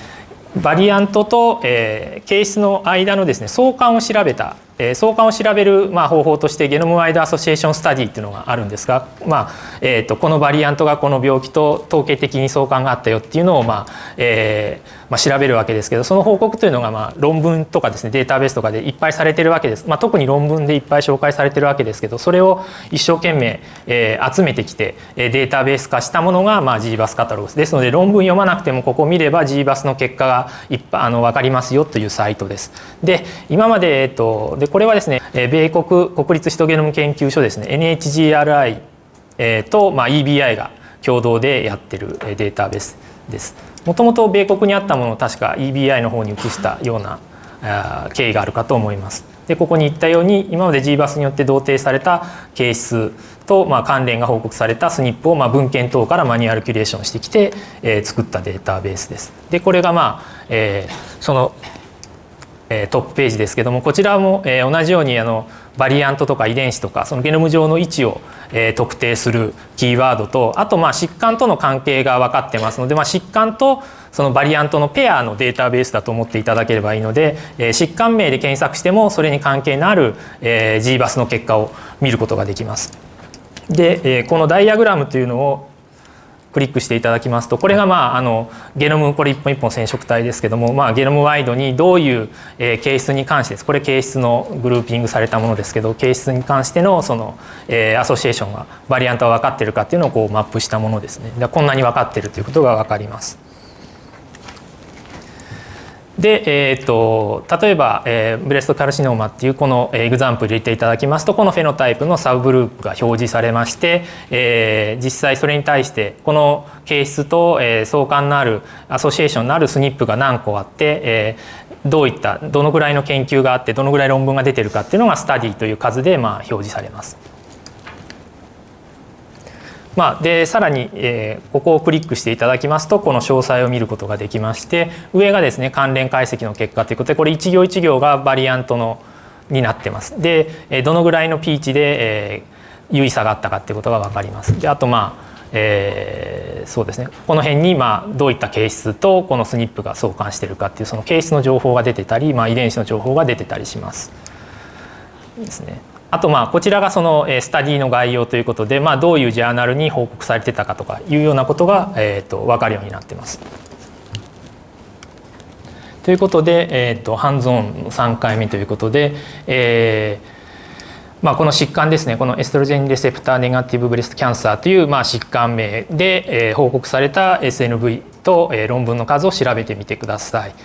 ー、バリアントと、えー、ケースの間のですね相関を調べたえ相関を調べる、ま、方法としてゲノムワイドアソシエーションスタディっていうのがあるんですが、まあえーと、このバリアントがこの病気と統計的に相関があったよっていうのを、まあえーまあ、調べるわけですけどその報告というのが、まあ、論文とかですねデータベースとかでいっぱいされてるわけです、まあ、特に論文でいっぱい紹介されてるわけですけどそれを一生懸命、えー、集めてきてデータベース化したものが、まあ、GBAS カタログですですので論文読まなくてもここを見れば GBAS の結果がいっぱいあの分かりますよというサイトです。で今まで、えっと、でこれはですね米国国立ヒトゲノム研究所ですね NHGRI と、EBI が共同でやってるデータベースです。もともと米国にあったものを確か EBI の方に移したような経緯があるかと思います。でここに言ったように今まで GBAS によって同定された係数と、まあ、関連が報告されたスニップを、まあ、文献等からマニュアルキュレーションしてきて、えー、作ったデータベースです。でこれがまあ、えー、そのえトップページですけどもこちらも、え同じようにあのバリアントとか遺伝子とかそのゲノム上の位置を、え特定するキーワードとあとまあ疾患との関係が分かってますので、まあ、疾患とそのバリアントのペアのデータベースだと思っていただければいいので、え疾患名で検索してもそれに関係のある、え GBAS の結果を見ることができます。で、えこのダイアグラムというのをクリックしていただきますとこれがまああのゲノムこれ一本一本染色体ですけども、まあ、ゲノムワイドにどういう、え、形質に関してですこれ形質のグルーピングされたものですけど形質に関してのその、え、 association がバリアントは分かってるかっていうのをこうマップしたものですねこんなに分かってるということが分かります。で、えーと、例えば、えー、 breast carcinoma っていうこの example 入れていただきますとこの phenotype のサブグループが表示されまして、えー、実際それに対してこの形質と、えー、相関のあるアソシエーションのあるスニップが何個あって、えー、どういったどのぐらいの研究があってどのぐらい論文が出てるかっていうのがスタディという数でまあ表示されます。まあ、でさらに、えー、ここをクリックしていただきますとこの詳細を見ることができまして上がですね関連解析の結果ということでこれ一行一行がバリアントのになってます。でどのぐらいのピーチで、えー有意差があったかっていうことが分かります。であとまあえー、そうですねこの辺にまあどういった形質とこのスニップが相関してるかっていうその形質の情報が出てたり、まあ、遺伝子の情報が出てたりします。ですね。あとまあこちらがそのスタディの概要ということで、まあ、どういうジャーナルに報告されてたかとかいうようなことが、えー、と分かるようになってます。ということで、えー、とハンズオン3回目ということで、えーまあ、この疾患ですねこのエストロジェンレセプターネガティブブレストキャンサーというまあ疾患名で、え、報告された SNV と、え、論文の数を調べてみてください。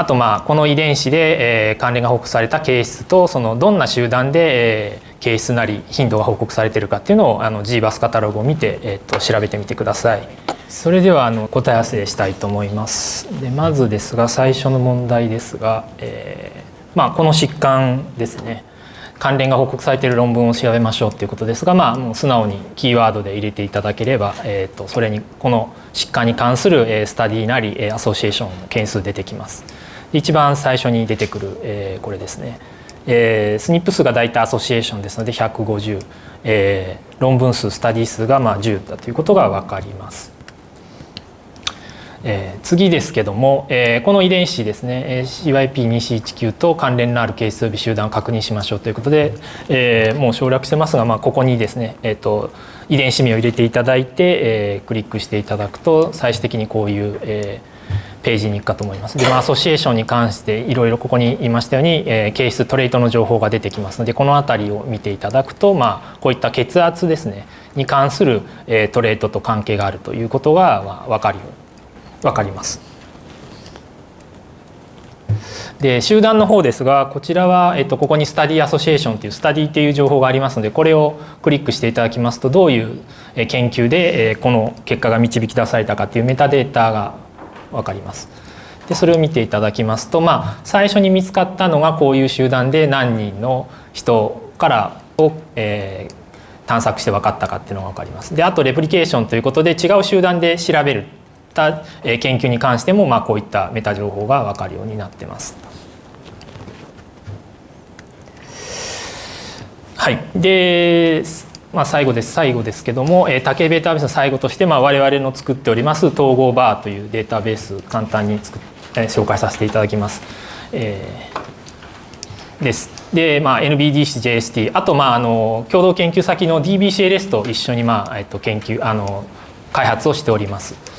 あとまあこの遺伝子で、え、関連が報告された形質とそのどんな集団で、え、形質なり頻度が報告されているかっていうのをあの GBAS カタログを見て、えー、と調べてみてください。それではあの答え合わせしたいと思います。でまずですが最初の問題ですが、えー、まあこの疾患ですね。関連が報告されている論文を調べましょうということですが、まあ、もう素直にキーワードで入れていただければ、えー、とそれにこの疾患に関するスタディなりアソシエーションの件数出てきます。一番最初に出てくる、えー、これですね、えー、スニップ数が大体アソシエーションですので150、えー、論文数スタディ数がまあ10だということが分かります。えー、次ですけども、えー、この遺伝子ですね CYP2C19 と関連のある係数微集団を確認しましょうということで、えー、もう省略してますが、まあ、ここにですね、えーと、遺伝子名を入れていただいて、えー、クリックしていただくと最終的にこういう、えー、ページに行くかと思います。で、まあ、アソシエーションに関していろいろここに言いましたように、えー、形質トレートの情報が出てきますのでこの辺りを見ていただくと、まあ、こういった血圧ですねに関する、えー、トレートと関係があるということが、まあ、分かるよ分かります。で集団の方ですがこちらは、えっと、ここにスタディアソシエーションというスタディっていう情報がありますのでこれをクリックしていただきますとどういう研究でこの結果が導き出されたかというメタデータが分かります。でそれを見ていただきますと、まあ、最初に見つかったのがこういう集団で何人の人からを、えー、探索して分かったかっていうのが分かります。であとレプリケーションということで違う集団で調べるた研究に関しても、まあ、こういったメタ情報が分かるようになってます。はい、でまあ、最後です最後ですけども、えー、竹データベースの最後として、まあ、我々の作っております統合バーというデータベース簡単に作っ、えー、紹介させていただきます。えー、です。で、まあ、NBDCJST あと、まあ、あの共同研究先の DBCLS と一緒に、まあえっと、研究あの開発をしております。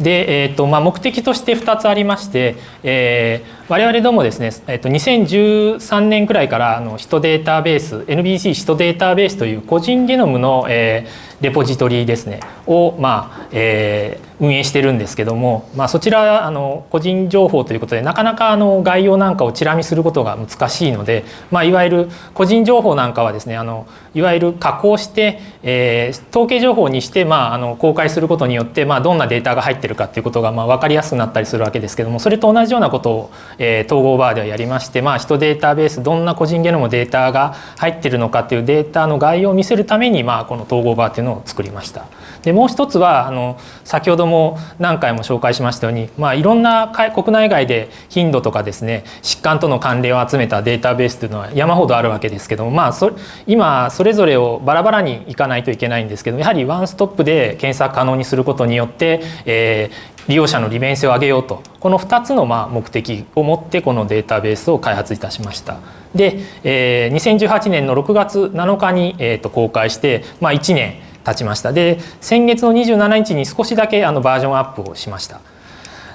で、えーとまあ、目的として2つありまして、えー、我々どもですね、えー、と2013年くらいからあのヒトデータベース NBC ヒトデータベースという個人ゲノムの、えー、レポジトリですねを、まあえー、運営してるんですけども、まあ、そちらあの個人情報ということでなかなかあの概要なんかをチラ見することが難しいので、まあ、いわゆる個人情報なんかはですねあのいわゆる加工して、えー、統計情報にして、まあ、あの公開することによって、まあ、どんなデータが入ってるかっていうことが、まあ、分かりやすくなったりするわけですけどもそれと同じようなことを、えー、統合バーではやりまして、まあ、人データベースどんな個人ゲノムデータが入ってるのかっていうデータの概要を見せるために、まあ、この統合バーっていうのを作りました。でもう一つはあの先ほども何回も紹介しましたように、まあ、いろんな国内外で頻度とかですね疾患との関連を集めたデータベースというのは山ほどあるわけですけども、まあ、そ今それぞれをバラバラにいかないといけないんですけどやはりワンストップで検索可能にすることによって、えー、利用者の利便性を上げようとこの2つのまあ目的を持ってこのデータベースを開発いたしました。で、えー、2018年の6月7日に、えー、と公開して、まあ、1年経ちました。で先月の27日に少しだけあのバージョンアップをしました。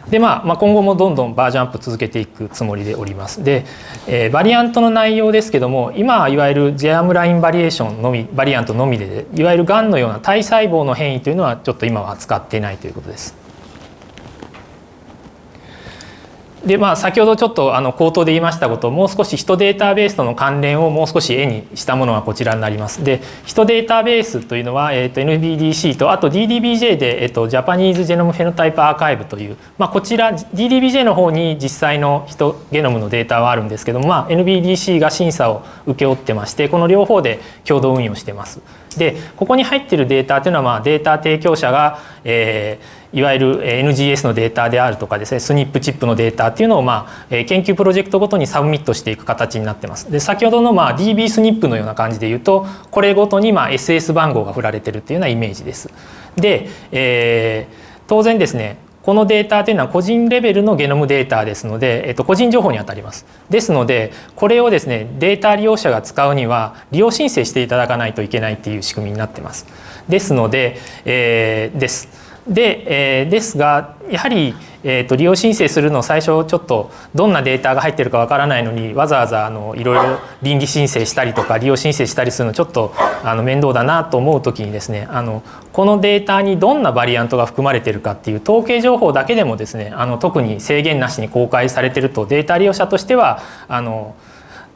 で、まあ、まあ今後もどんどんバージョンアップ続けていくつもりでおります。で、えー、バリアントの内容ですけども今いわゆるジェアムラインバリエーションのみバリアントのみでいわゆるがんのような体細胞の変異というのはちょっと今は扱っていないということです。でまあ、先ほどちょっとあの口頭で言いましたことをもう少しヒトデータベースとの関連をもう少し絵にしたものがこちらになります。でヒトデータベースというのは、えー、と NBDC とあと DDBJ で、えー、とジャパニーズジェノムフェノタイプアーカイブという、まあ、こちら DDBJ の方に実際のヒトゲノムのデータはあるんですけども、まあ、NBDC が審査を請け負ってましてこの両方で共同運用してます。でここに入っているデータというのは、まあ、データ提供者が、えー、いわゆる NGS のデータであるとかですね SNP チップのデータっていうのを、まあ、研究プロジェクトごとにサブミットしていく形になってます。で先ほどの、まあ、DB スニップのような感じで言うとこれごとに、まあ、SS 番号が振られてるっていうようなイメージです。で、えー、当然ですねこのデータというのは個人レベルのゲノムデータですので、えっと、個人情報にあたります。ですのでこれをですねデータ利用者が使うには利用申請していただかないといけないっていう仕組みになってます。ですので、えー、です。で、えー、ですがやはり、えーと、利用申請するの最初ちょっとどんなデータが入ってるかわからないのにわざわざあのいろいろ倫理申請したりとか利用申請したりするのちょっとあの面倒だなと思う時にですねあのこのデータにどんなバリアントが含まれてるかっていう統計情報だけでもですねあの特に制限なしに公開されてるとデータ利用者としてはあの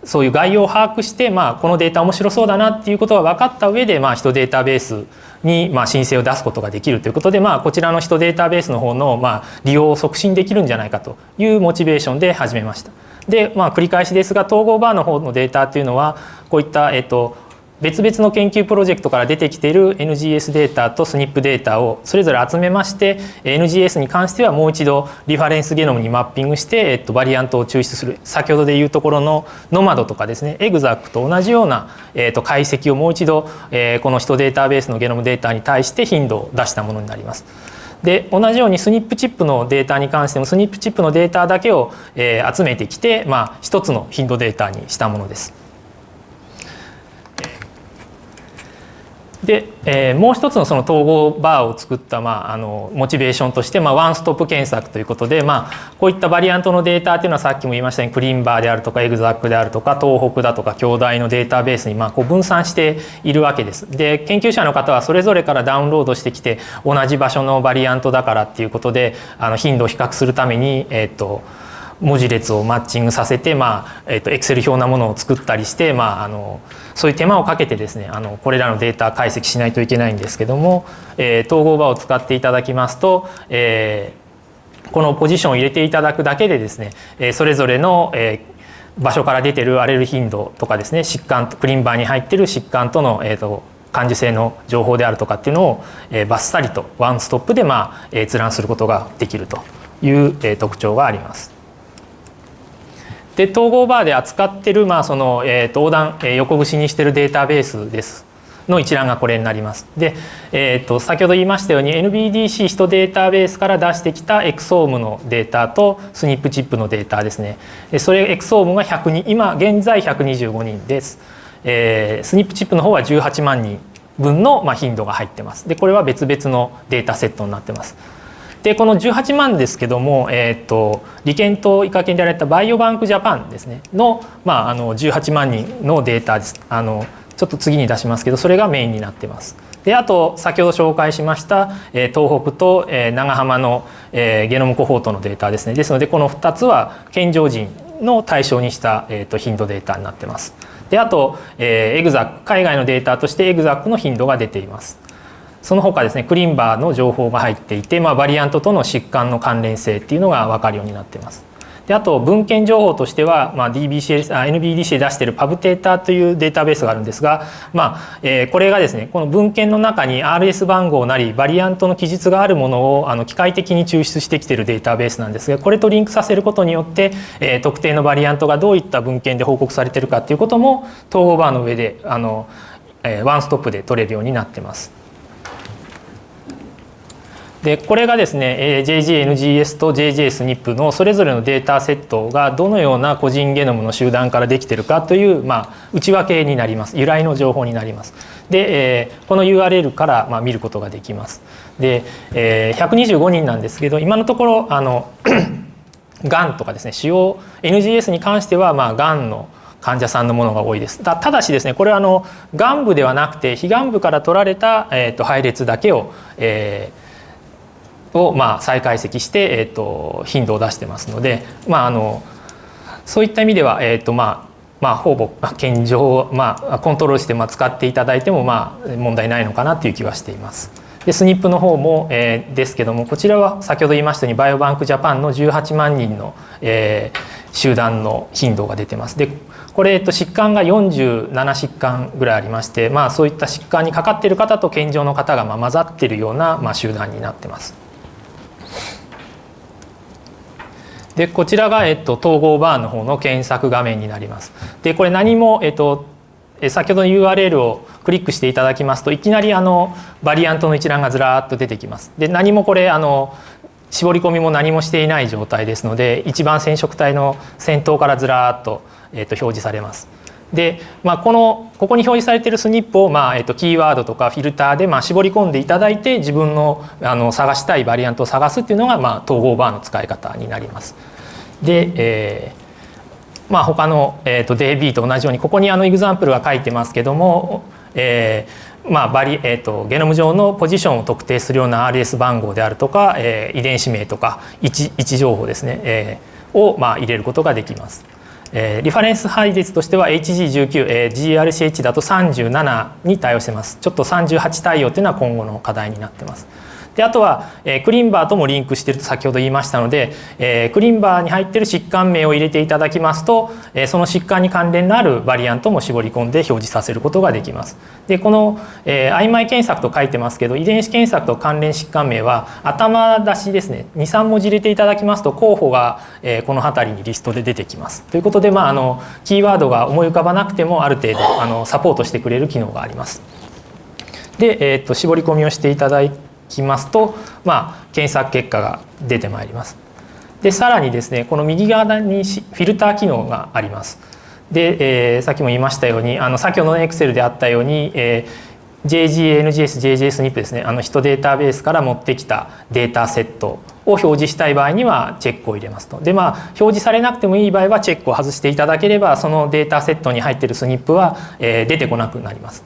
そういう概要を把握して、まあ、このデータ面白そうだなっていうことが分かった上で、まあ、人データベースにまあ申請を出すことができるということで、まあ、こちらの人データベースの方のまあ利用を促進できるんじゃないかというモチベーションで始めました。で、まあ、繰り返しですが統合バーの方のデータというのはこういった、えっと、別々の研究プロジェクトから出てきている NGS データと SNP データをそれぞれ集めまして NGS に関してはもう一度リファレンスゲノムにマッピングして、えっと、バリアントを抽出する先ほどでいうところのノマドとかですねエグザックと同じような、えっと、解析をもう一度、え、この人データベースのゲノムデータに対して頻度を出したものになります。で同じように SNP チップのデータに関しても SNP チップのデータだけを、えー、集めてきて、まあ、一つの頻度データにしたものです。で、えー、もう一つのその TogoVar を作った、まあ、あのモチベーションとして、まあ、ワンストップ検索ということで、まあ、こういったバリアントのデータっていうのはさっきも言いましたように ClinVar であるとか ExAC であるとか東北だとか京大のデータベースにまあこう分散しているわけです。で研究者の方はそれぞれからダウンロードしてきて同じ場所のバリアントだからっていうことであの頻度を比較するためにえっ、と文字列をマッチングさせてまあえっ、とエクセル表なものを作ったりしてまああのそういう手間をかけてですねあのこれらのデータ解析しないといけないんですけども、えー、統合場を使っていただきますと、えー、このポジションを入れていただくだけでですね、えー、それぞれの、えー、場所から出てる荒れる頻度とかですね疾患クリンバーに入っている疾患との、えーと、感受性の情報であるとかっていうのを、えー、バッサリとワンストップで、まあ、閲覧することができるという、えー、特徴があります。で統合バーで扱ってる、まあそのえー、と横断、えー、横串にしてるデータベースですの一覧がこれになります。で、えー、と先ほど言いましたように NBDC 人データベースから出してきたエクソームのデータとスニップチップのデータですね。それエクソームが100人今現在125人です。えー、スニップチップの方は18万人分の、まあ、頻度が入ってます。でこれは別々のデータセットになってます。でこの18万ですけども、えーと、理研と医科研でやられたバイオバンクジャパンですねの,、まあ、あの18万人のデータですあのちょっと次に出しますけどそれがメインになってます。であと先ほど紹介しました、え、東北と、え、長浜の、え、ゲノムコホートのデータですねですのでこの2つは健常人の対象にした、えーと、頻度データになってます。であと、えー、 ExAC 海外のデータとして ExAC の頻度が出ています。その他ですねクリンバーの情報が入っていて、まあ、バリアントとの疾患の関連性っていうのが分かるようになってます。であと文献情報としては、まあ、DBC NBDC で出しているパブデータというデータベースがあるんですが、まあえー、これがですねこの文献の中に RS 番号なりバリアントの記述があるものをあの機械的に抽出してきているデータベースなんですがこれとリンクさせることによって、えー、特定のバリアントがどういった文献で報告されているかということも統合バーの上であの、えー、ワンストップで取れるようになってます。でこれがですね JGNGS と JJSNP のそれぞれのデータセットがどのような個人ゲノムの集団からできてるかという、まあ、内訳になります由来の情報になります。で、えー、この URL から、まあ、見ることができます。で、えー、125人なんですけど今のところあの がんとかですね使用 NGS に関してはまあがんの患者さんのものが多いですただしですねこれはあの眼部ではなくて非眼部から取られた、えーと、配列だけを、えー、をまあ再解析して、えー、と頻度を出してますので、まあ、あのそういった意味では、えーとまあまあ、ほぼ健常、まあ、コントロールしてまあ使っていただいてもまあ問題ないのかなという気はしています。でスニップの方も、えー、ですけどもこちらは先ほど言いましたようにバイオバンクジャパンの18万人の、えー、集団の頻度が出てます。でここれ、えっと、疾患が47疾患ぐらいありまして、まあ、そういった疾患にかかっている方と健常の方がまあ混ざっているようなまあ集団になってます。でこちらが、えっと、統合バーの方の検索画面になります。でこれ何も、えっと、先ほどの URL をクリックしていただきますといきなりあのバリアントの一覧がずらーっと出てきます。で何もこれあの絞り込みも何もしていない状態ですので一番染色体の先頭からずらーっと,、えっと表示されます。で、まあ、このここに表示されているスニップを、まあえっと、キーワードとかフィルターで、まあ、絞り込んでいただいて自分のあの探したいバリアントを探すっていうのが、まあ、統合バーの使い方になります。で、えーまあ、他の、えーと、DB と同じようにここにあのエグザンプルが書いてますけども、えーまあバリえーと、ゲノム上のポジションを特定するような RS 番号であるとか、えー、遺伝子名とか位置位置情報ですね、えー、を、まあ、入れることができます。えー、リファレンス配列としては HG19、えー、GRCH だと37に対応してます。ちょっと38対応というのは今後の課題になってます。であとは、えー、クリンバーともリンクしてると先ほど言いましたので、えー、クリンバーに入ってる疾患名を入れていただきますと、えー、その疾患に関連のあるバリアントも絞り込んで表示させることができます。でこの、えー、曖昧検索と書いてますけど遺伝子検索と関連疾患名は頭出しですね23文字入れていただきますと候補が、えー、この辺りにリストで出てきます。ということで、まあ、あのキーワードが思い浮かばなくてもある程度あのサポートしてくれる機能があります。で、えー、っと絞り込みをしていただいてきますと、まあ、検索結果が出てまいります。でさらにですねこの右側にフィルター機能があります。で、えー、さっきも言いましたようにあの先ほどの Excel であったように、えー、JGNGS、JJSNIP ですねあの人データベースから持ってきたデータセットを表示したい場合にはチェックを入れますと。でまあ表示されなくてもいい場合はチェックを外していただければそのデータセットに入っているスニップは、えー、出てこなくなります。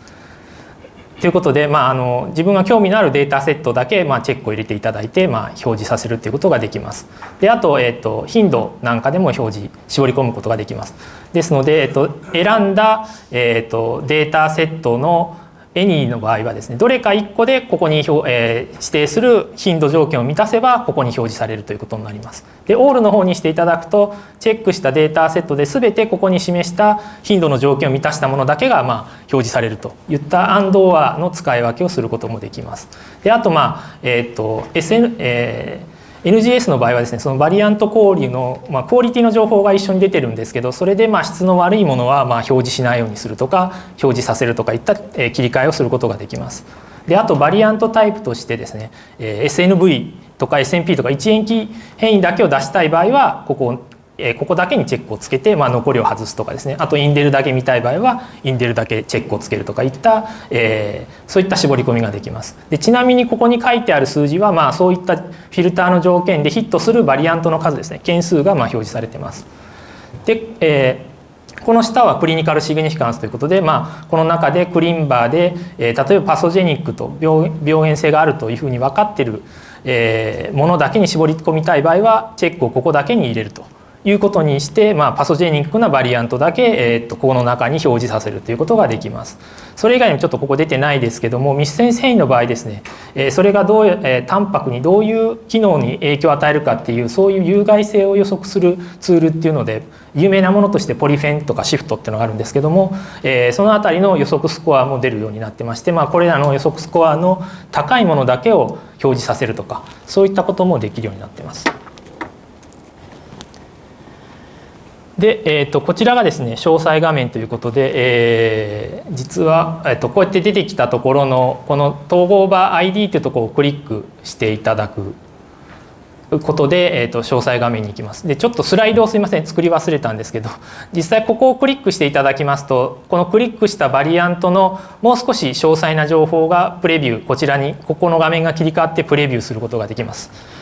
ということで、まあ、あの自分が興味のあるデータセットだけ、まあ、チェックを入れていただいて、まあ、表示させるということができます。であと,、えーと、頻度なんかでも表示絞り込むことができます。ですので、えーと、選んだ、えーとデータセットのエニーの場合はですねどれか1個でここに、えー、指定する頻度条件を満たせばここに表示されるということになります。でオールの方にしていただくとチェックしたデータセットで全てここに示した頻度の条件を満たしたものだけがまあ表示されるといったアンドアの使い分けをすることもできます。であとまあえっ、ー、と SN、えー NGS の場合はですねそのバリアント交流の、まあ、クオリティの情報が一緒に出てるんですけどそれでまあ質の悪いものはまあ表示しないようにするとか表示させるとかいった切り替えをすることができます。であとバリアントタイプとしてですね SNV とか SNP とか1塩基変異だけを出したい場合はここえここだけにチェックをつけて、まあ、残りを外すとかですね。あとインデルだけ見たい場合はインデルだけチェックをつけるとかいった、えー、そういった絞り込みができます。でちなみにここに書いてある数字は、まあ、そういったフィルターの条件でヒットするバリアントの数ですね。件数がま表示されてます。で、えーこの下はクリニカルシグニフィカンスということで、まあ、この中でクリンバーで、えー、例えばパソジェニックと病原性があるというふうに分かってる、え、ものだけに絞り込みたい場合はチェックをここだけに入れると。いうことにして、まあ、パソジェニックなバリアントだけ、えー、とこの中に表示させるということができます。それ以外にもちょっとここ出てないですけども密線繊維の場合ですね、えー、それがどういう、えー、タンパクにどういう機能に影響を与えるかっていうそういう有害性を予測するツールっていうので有名なものとしてポリフェンとかシフトっていうのがあるんですけども、えー、その辺りの予測スコアも出るようになってまして、まあ、これらの予測スコアの高いものだけを表示させるとかそういったこともできるようになってます。で、えーと、こちらがですね詳細画面ということで、えー、実は、えーと、こうやって出てきたところのこの統合場 ID というところをクリックしていただくことで、えーと、詳細画面に行きますでちょっとスライドをすいません作り忘れたんですけど 実際ここをクリックしていただきますとこのクリックしたバリアントのもう少し詳細な情報がプレビューこちらにここの画面が切り替わってプレビューすることができます。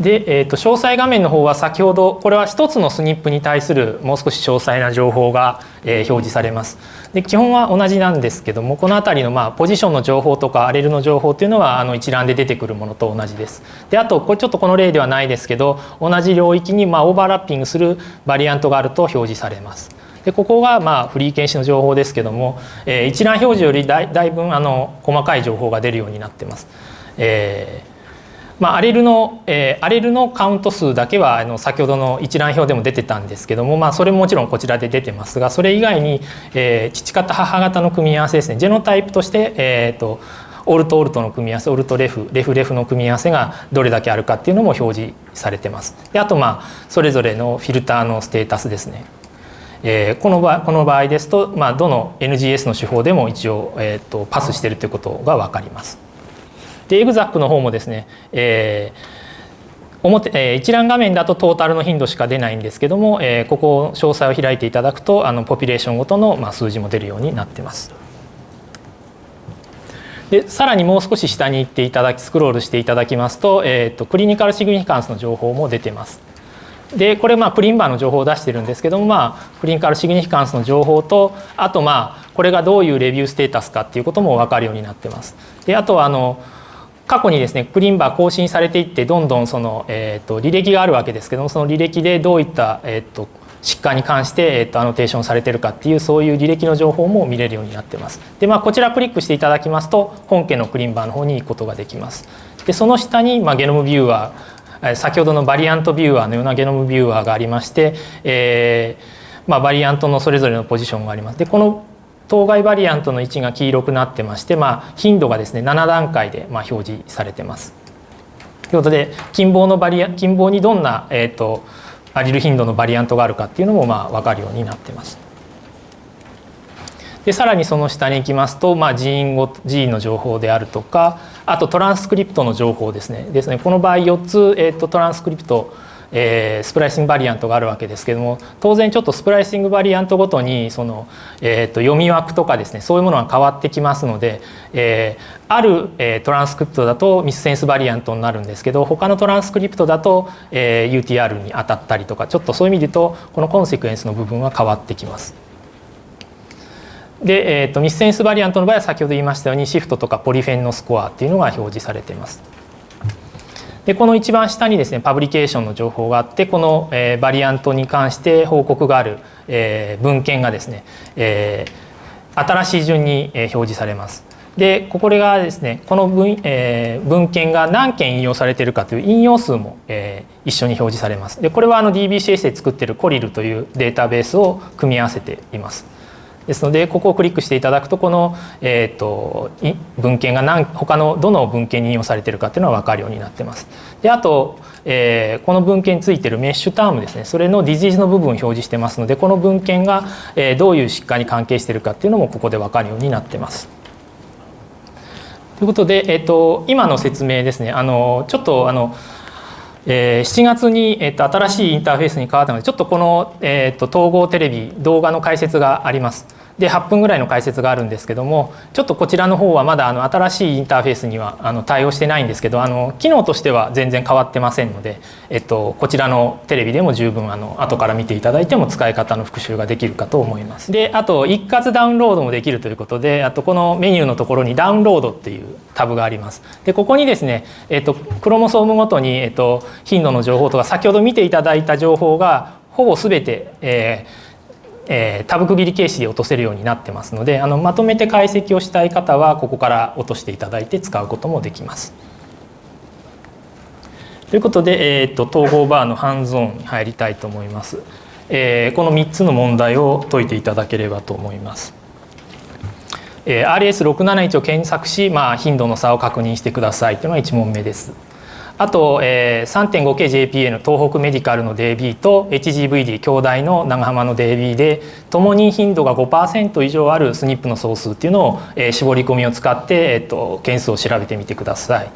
で、えー、と詳細画面の方は先ほどこれは一つのスニップに対するもう少し詳細な情報が、え、表示されます。で基本は同じなんですけどもこの辺りのまポジションの情報とかアレルの情報っていうのはあの一覧で出てくるものと同じです。であとこれちょっとこの例ではないですけど同じ領域にまオーバーラッピングするバリアントがあると表示されます。でここがまあフリー検視の情報ですけども、えー、一覧表示よりだいだいぶあの細かい情報が出るようになってます。えーまあ、アレルの、えー、アレルのカウント数だけはあの先ほどの一覧表でも出てたんですけども、まあ、それももちろんこちらで出てますがそれ以外に、えー、父方母方の組み合わせですねジェノタイプとして、えーと、オルトオルトの組み合わせオルトレフレフレフの組み合わせがどれだけあるかっていうのも表示されてます。であとまあそれぞれのフィルターのステータスですね。えー、この場この場合ですと、まあ、どの NGS の手法でも一応、えーと、とパスしているということが分かります。でエグザックの方もですね、えー、表えー、一覧画面だとトータルの頻度しか出ないんですけども、えー、ここ詳細を開いていただくとあのポピュレーションごとの、まあ、数字も出るようになってます。でさらにもう少し下に行っていただきスクロールしていただきますと,、えーと、クリニカルシグニフィカンスの情報も出てます。でこれまあプリンバーの情報を出してるんですけどもまあクリニカルシグニフィカンスの情報とあとまあこれがどういうレビューステータスかっていうことも分かるようになってます。であとはあの過去にですねクリンバー更新されていってどんどんその、えーと、履歴があるわけですけどもその履歴でどういった、えーと、疾患に関して、えーと、アノテーションされてるかっていうそういう履歴の情報も見れるようになってます。でまあこちらクリックしていただきますと本家のクリンバーの方に行くことができます。でその下に、まあ、ゲノムビューアー先ほどのバリアントビューアーのようなゲノムビューアーがありまして、えーまあ、バリアントのそれぞれのポジションがあります。でこの当該バリアントの位置が黄色くなってまして、まあ、頻度がですね7段階でまあ表示されてます。ということで近傍のバリア近傍にどんな、えーと、アリル頻度のバリアントがあるかっていうのもまあ分かるようになってます。でさらにその下に行きますと、まあ、ジーンごジーンの情報であるとかあとトランスクリプトの情報ですねですねこの場合4つ、えーとトランスクリプトえー、スプライシングバリアントがあるわけですけども当然ちょっとスプライシングバリアントごとにその、えー、と読み枠とかですねそういうものが変わってきますので、えー、ある、えー、トランスクリプトだとミスセンスバリアントになるんですけど他のトランスクリプトだと、えー、UTR に当たったりとかちょっとそういう意味で言うとこのコンセクエンスの部分は変わってきます。で、えーと、ミスセンスバリアントの場合は先ほど言いましたようにシフトとかポリフェンのスコアっていうのが表示されています。でこの一番下にですねパブリケーションの情報があってこの、え、バリアントに関して報告がある、え、文献がですね、え、新しい順に、え、表示されます。でこれがですねこの文,、えー、文献が何件引用されているかという引用数も、えー、一緒に表示されます。でこれはあの DBCS で作っているコリルというデータベースを組み合わせています。ですのでここをクリックしていただくとこの、えーと、文献が何他のどの文献に引用されてるかっていうのは分かるようになってます。であと、えー、この文献についているメッシュタームですねそれのディジーズの部分を表示してますのでこの文献が、えー、どういう疾患に関係しているかっていうのもここで分かるようになってます。ということで、えーと、今の説明ですねあのちょっとあのえー、7月に、えーと、新しいインターフェースに変わったのでちょっとこの、えーと統合テレビ動画の解説があります。で8分ぐらいの解説があるんですけどもちょっとこちらの方はまだあの新しいインターフェースにはあの対応してないんですけどあの機能としては全然変わってませんので、えっと、こちらのテレビでも十分あの後から見ていただいても使い方の復習ができるかと思います。であと一括ダウンロードもできるということであとこのメニューのところにダウンロードっていうタブがあります。でここにですね、えっと、クロモソームごとに、えっと、頻度の情報とか先ほど見ていただいた情報がほぼ全て、えーえー、タブ区切り形式で落とせるようになってますのであのまとめて解析をしたい方はここから落としていただいて使うこともできます。ということで、えーと、統合バーのハンズオンに入りたいと思います。えー、この3つの問題を解いていただければと思います。えー、RS671 を検索し、まあ、頻度の差を確認してくださいというのが1問目です。あと、えー、3.5KJPA の東北メディカルの DB と HGVD 兄弟の長浜の DB でともに頻度が5%以上ある SNP の総数っていうのを、えー、絞り込みを使って、えーと、件数を調べてみてください。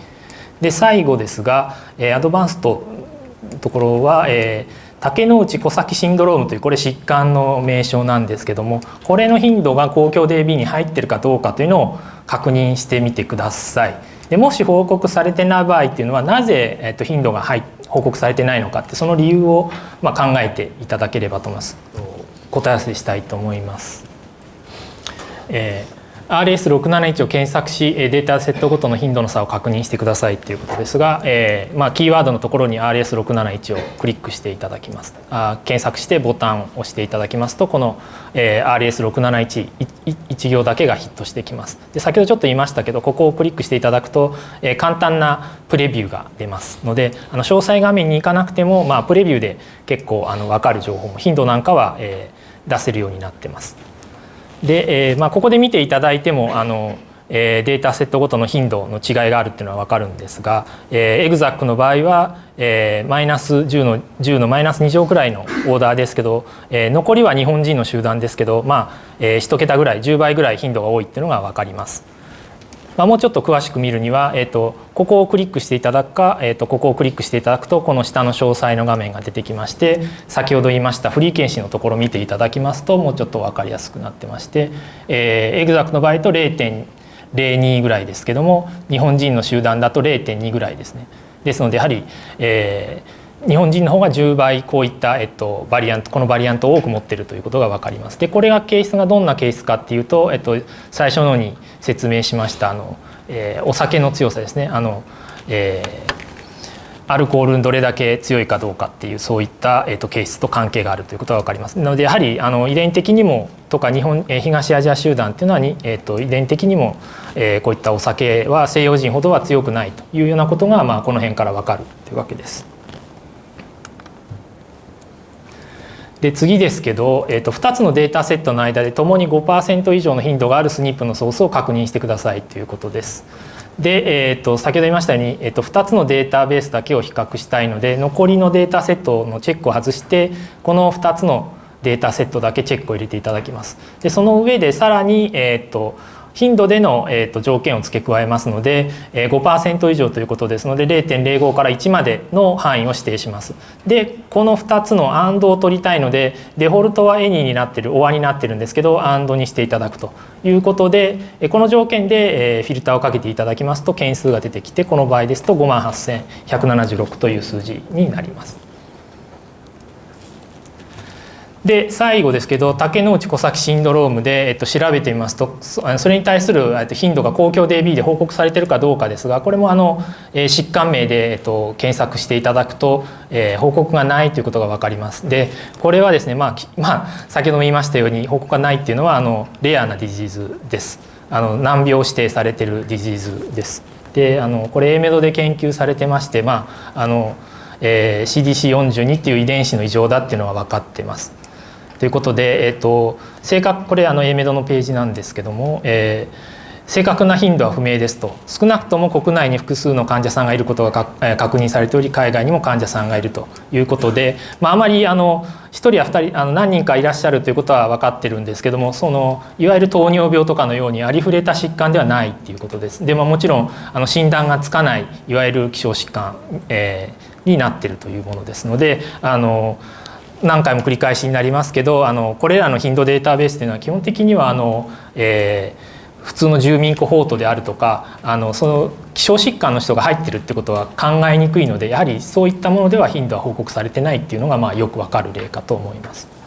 で最後ですが、えー、アドバンストところは、えー竹之内小崎シンドロームというこれ疾患の名称なんですけどもこれの頻度が公共 DB に入ってるかどうかというのを確認してみてください。でもし報告されてない場合っていうのはなぜ、えっと、頻度が入報告されてないのかってその理由を、まあ、考えていただければと思います答え合わせしたいと思います。えー RS671 を検索しデータセットごとの頻度の差を確認してくださいということですが、えーまあ、キーワードのところに RS671 をクリックしていただきますあ検索してボタンを押していただきますとこの、えー、RS671 行だけがヒットしてきますで先ほどちょっと言いましたけどここをクリックしていただくと、えー、簡単なプレビューが出ますのであの詳細画面に行かなくても、まあ、プレビューで結構あの分かる情報も頻度なんかは、えー、出せるようになってます。で、えーまあ、ここで見ていただいてもあの、えー、データセットごとの頻度の違いがあるっていうのは分かるんですが、えー、エグザックの場合は、えー、マイナス10の10のマイナス2乗くらいのオーダーですけど、えー、残りは日本人の集団ですけど、まあえー、1桁ぐらい10倍ぐらい頻度が多いっていうのが分かります。まあ、もうちょっと詳しく見るには、えーと、ここをクリックしていただくか、えーと、ここをクリックしていただくとこの下の詳細の画面が出てきまして先ほど言いましたフリー検視のところを見ていただきますともうちょっと分かりやすくなってまして、えー、エグザクの場合と0.02ぐらいですけども日本人の集団だと0.2ぐらいですね。ですのでやはり、えー日本人の方が10倍こういった、えっと、バリアントこのバリアントを多く持っているということが分かります。でこれが形質がどんな形質かっていうと、えっと、最初のに説明しました。あの、えー、お酒の強さですね。あの、えー、アルコールにどれだけ強いかどうかっていうそういった、えーと、形質と関係があるということが分かります。なのでやはりあの遺伝的にもとか日本、えー、東アジア集団っていうのはに、えーと、遺伝的にも、えー、こういったお酒は西洋人ほどは強くないというようなことが、まあ、この辺から分かるというわけです。で次ですけど、えー、と2つのデータセットの間でともに5%以上の頻度があるスニップのソースを確認してくださいということです。で、えー、と先ほど言いましたように、えー、と2つのデータベースだけを比較したいので残りのデータセットのチェックを外してこの2つのデータセットだけチェックを入れていただきます。でその上でさらに、えー、と頻度での、えーと、条件を付け加えますので、えー、5%以上ということですので0.05から1までの範囲を指定します。でこの2つの AND を取りたいのでデフォルトは any になってる OR になってるんですけど AND にしていただくということでこの条件で、えー、フィルターをかけていただきますと件数が出てきてこの場合ですと58,176という数字になります。で最後ですけど竹之内小崎シンドロームで、えっと、調べてみますとそれに対する頻度が公共 DB で報告されているかどうかですがこれもあの、えー、疾患名で、えっと、検索していただくと、えー、報告がないということが分かります。でこれはですね、まあまあ、先ほども言いましたように報告がないっていうのはあのレアなディジーズです。あの難病指定されてるディジーズです。であのこれ A メドで研究されてましてまああのえー、CDC42 っていう遺伝子の異常だっていうのは分かってます。ということで、えーと、正確これあの A メドのページなんですけども、えー、正確な頻度は不明ですと少なくとも国内に複数の患者さんがいることが確認されており海外にも患者さんがいるということで、まあ、あまりあの1人や2人あの何人かいらっしゃるということは分かってるんですけどもそのいわゆる糖尿病とかのようにありふれた疾患ではないっていうことです。でももちろんあの診断がつかないいわゆる希少疾患、えー、になってるというものですのであの何回も繰り返しになりますけどあのこれらの頻度データベースというのは基本的にはあの、えー、普通の住民コホートであるとかあのその希少疾患の人が入ってるってことは考えにくいのでやはりそういったものでは頻度は報告されてないっていうのがまあよくわかる例かと思います。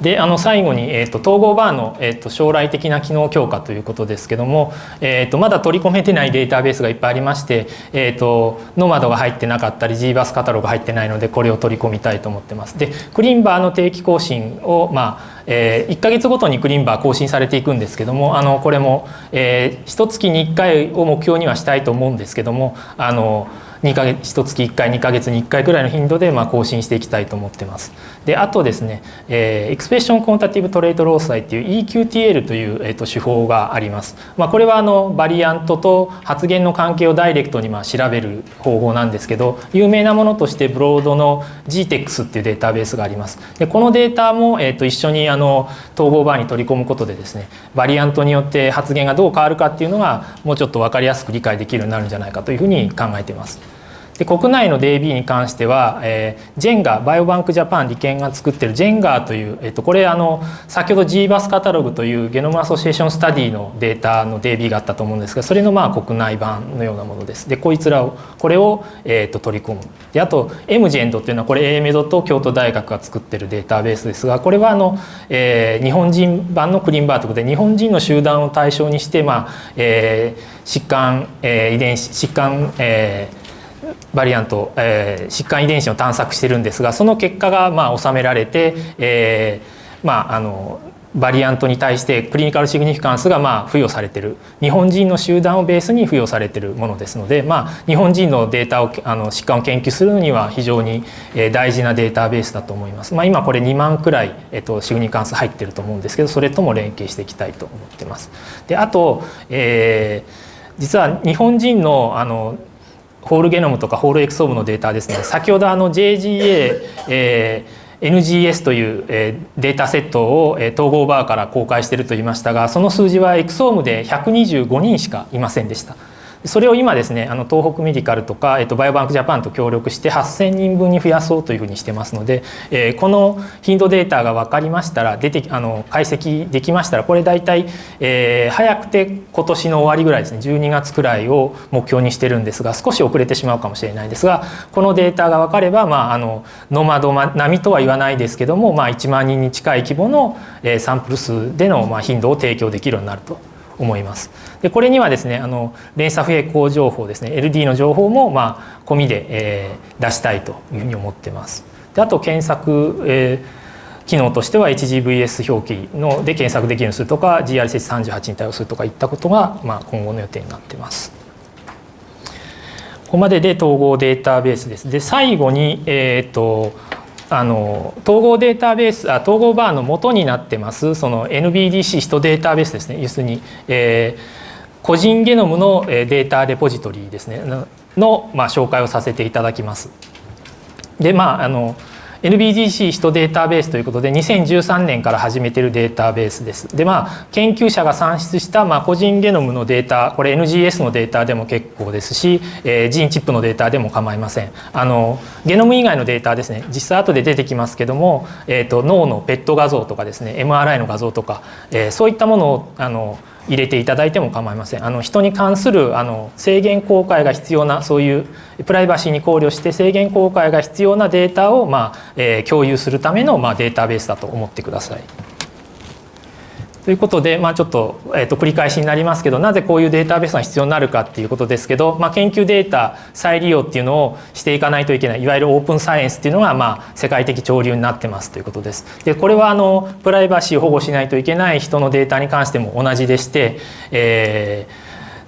であの最後に、えーと、統合バーの、えーと、将来的な機能強化ということですけども、えーと、まだ取り込めてないデータベースがいっぱいありまして、えー、とノマドが入ってなかったり GBAS カタログが入ってないのでこれを取り込みたいと思ってます。でクリンバーの定期更新を、まあえー、1か月ごとにクリンバー更新されていくんですけどもあのこれも、えー、1月に1回を目標にはしたいと思うんですけどもあの2ヶ月1月1回2ヶ月に1回くらいの頻度でまあ更新していきたいと思ってます。であとですね、えー、 expression quantitative trait loci っていう EQTL という、えー、と手法があります。まあ、これはあのバリアントと発現の関係をダイレクトにまあ調べる方法なんですけど有名なものとして Broad の GTEX っていうデータベースがあります。でこのデータも、えー、と一緒にあの TogoVar に取り込むことでですねバリアントによって発現がどう変わるかっていうのがもうちょっと分かりやすく理解できるようになるんじゃないかというふうに考えています。で国内の DB に関しては、えー、ジェンガバイオバンクジャパン理研が作ってるジェンガーという、えー、とこれあの先ほど GBAS カタログというゲノムアソシエーションスタディのデータの DB があったと思うんですがそれのまあ国内版のようなものです。でこいつらをこれを、えー、と取り込む。であと MGEND っていうのはこれ AMED と京都大学が作ってるデータベースですがこれはあの、えー、日本人版のクリーンバーということで日本人の集団を対象にして、まあえー、疾患、えー、遺伝子疾患、えーバリアント、えー、疾患遺伝子を探索してるんですがその結果がまあ収められて、えー、まああのバリアントに対してクリニカルシグニフィカンスがまあ付与されてる日本人の集団をベースに付与されてるものですので、まあ、日本人のデータをあの疾患を研究するには非常に大事なデータベースだと思います。まあ、今これ2万くらい、えっと、シグニフィカンス入ってると思うんですけどそれとも連携していきたいと思ってます。であと、えー、実は日本人のあのホールゲノムとかホールエクソームのデータですね先ほどあの JGA、えー、NGS という、え、データセットを、え、統合バーから公開していると言いましたがその数字はエクソームで125人しかいませんでした。それを今ですねあの東北メディカルとか、えっと、バイオバンクジャパンと協力して8,000人分に増やそうというふうにしてますので、えー、この頻度データが分かりましたら出てあの解析できましたらこれ大体、えー、早くて今年の終わりぐらいですね12月くらいを目標にしてるんですが少し遅れてしまうかもしれないですがこのデータが分かれば、まあ、あのノマド並みとは言わないですけども、まあ、1万人に近い規模の、え、サンプル数での、ま、頻度を提供できるようになると。思います。でこれにはですねあの連鎖不平行情報ですね LD の情報もまあ込みで、えー、出したいというふうに思ってます。であと検索、えー、機能としては HGVS 表記ので検索できるようにするとか GRC38 に対応するとかいったことが、まあ、今後の予定になってます。ここまでで統合データベースです。で最後に、えーとあの統合データベースあ統合バーの元になってます。その NBDC ヒトデータベースですね。要するに、えー、個人ゲノムのデータレポジトリですね。の、まあ、紹介をさせていただきます。でまああの NBDC ヒトデータベースということで2013年から始めてるデータベースです。でまあ研究者が算出したまあ個人ゲノムのデータこれ NGS のデータでも結構ですし、えー、ジーンチップのデータでも構いません。あのゲノム以外のデータですね実際後で出てきますけども、えーと、脳の PET 画像とかですね MRI の画像とか、えー、そういったものをあの入れていただいても構いませんあの人に関するあの制限公開が必要なそういうプライバシーに考慮して制限公開が必要なデータを、まあえー、共有するための、まあ、データベースだと思ってください。ということで、まあ、ちょっと,、えー、と繰り返しになりますけどなぜこういうデータベースが必要になるかっていうことですけど、まあ、研究データ再利用っていうのをしていかないといけないいわゆるオープンサイエンスっていうのが、まあ、世界的潮流になってますということです。でこれはあのプライバシーを保護しないといけない人のデータに関しても同じでして、え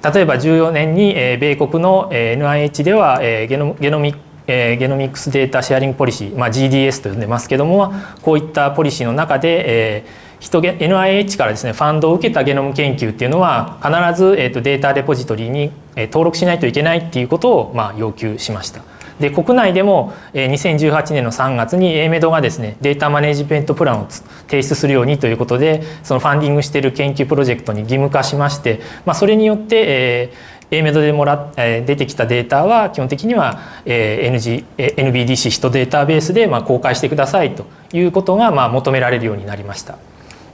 ー、例えば14年に米国の NIH ではゲノゲノミゲノミックスデータシェアリングポリシー、まあ、GDS と呼んでますけどもこういったポリシーの中で、えー人 NIH からですねファンドを受けたゲノム研究っていうのは必ず、えー、とデータレポジトリに登録しないといけないっていうことを、まあ、要求しました。で国内でも2018年の3月に AMED がですねデータマネジメントプランを提出するようにということでそのファンディングしている研究プロジェクトに義務化しまして、まあ、それによって、えー、AMED でもら出てきたデータは基本的には NG NBDC ヒトデータベースでまあ公開してくださいということがまあ求められるようになりました。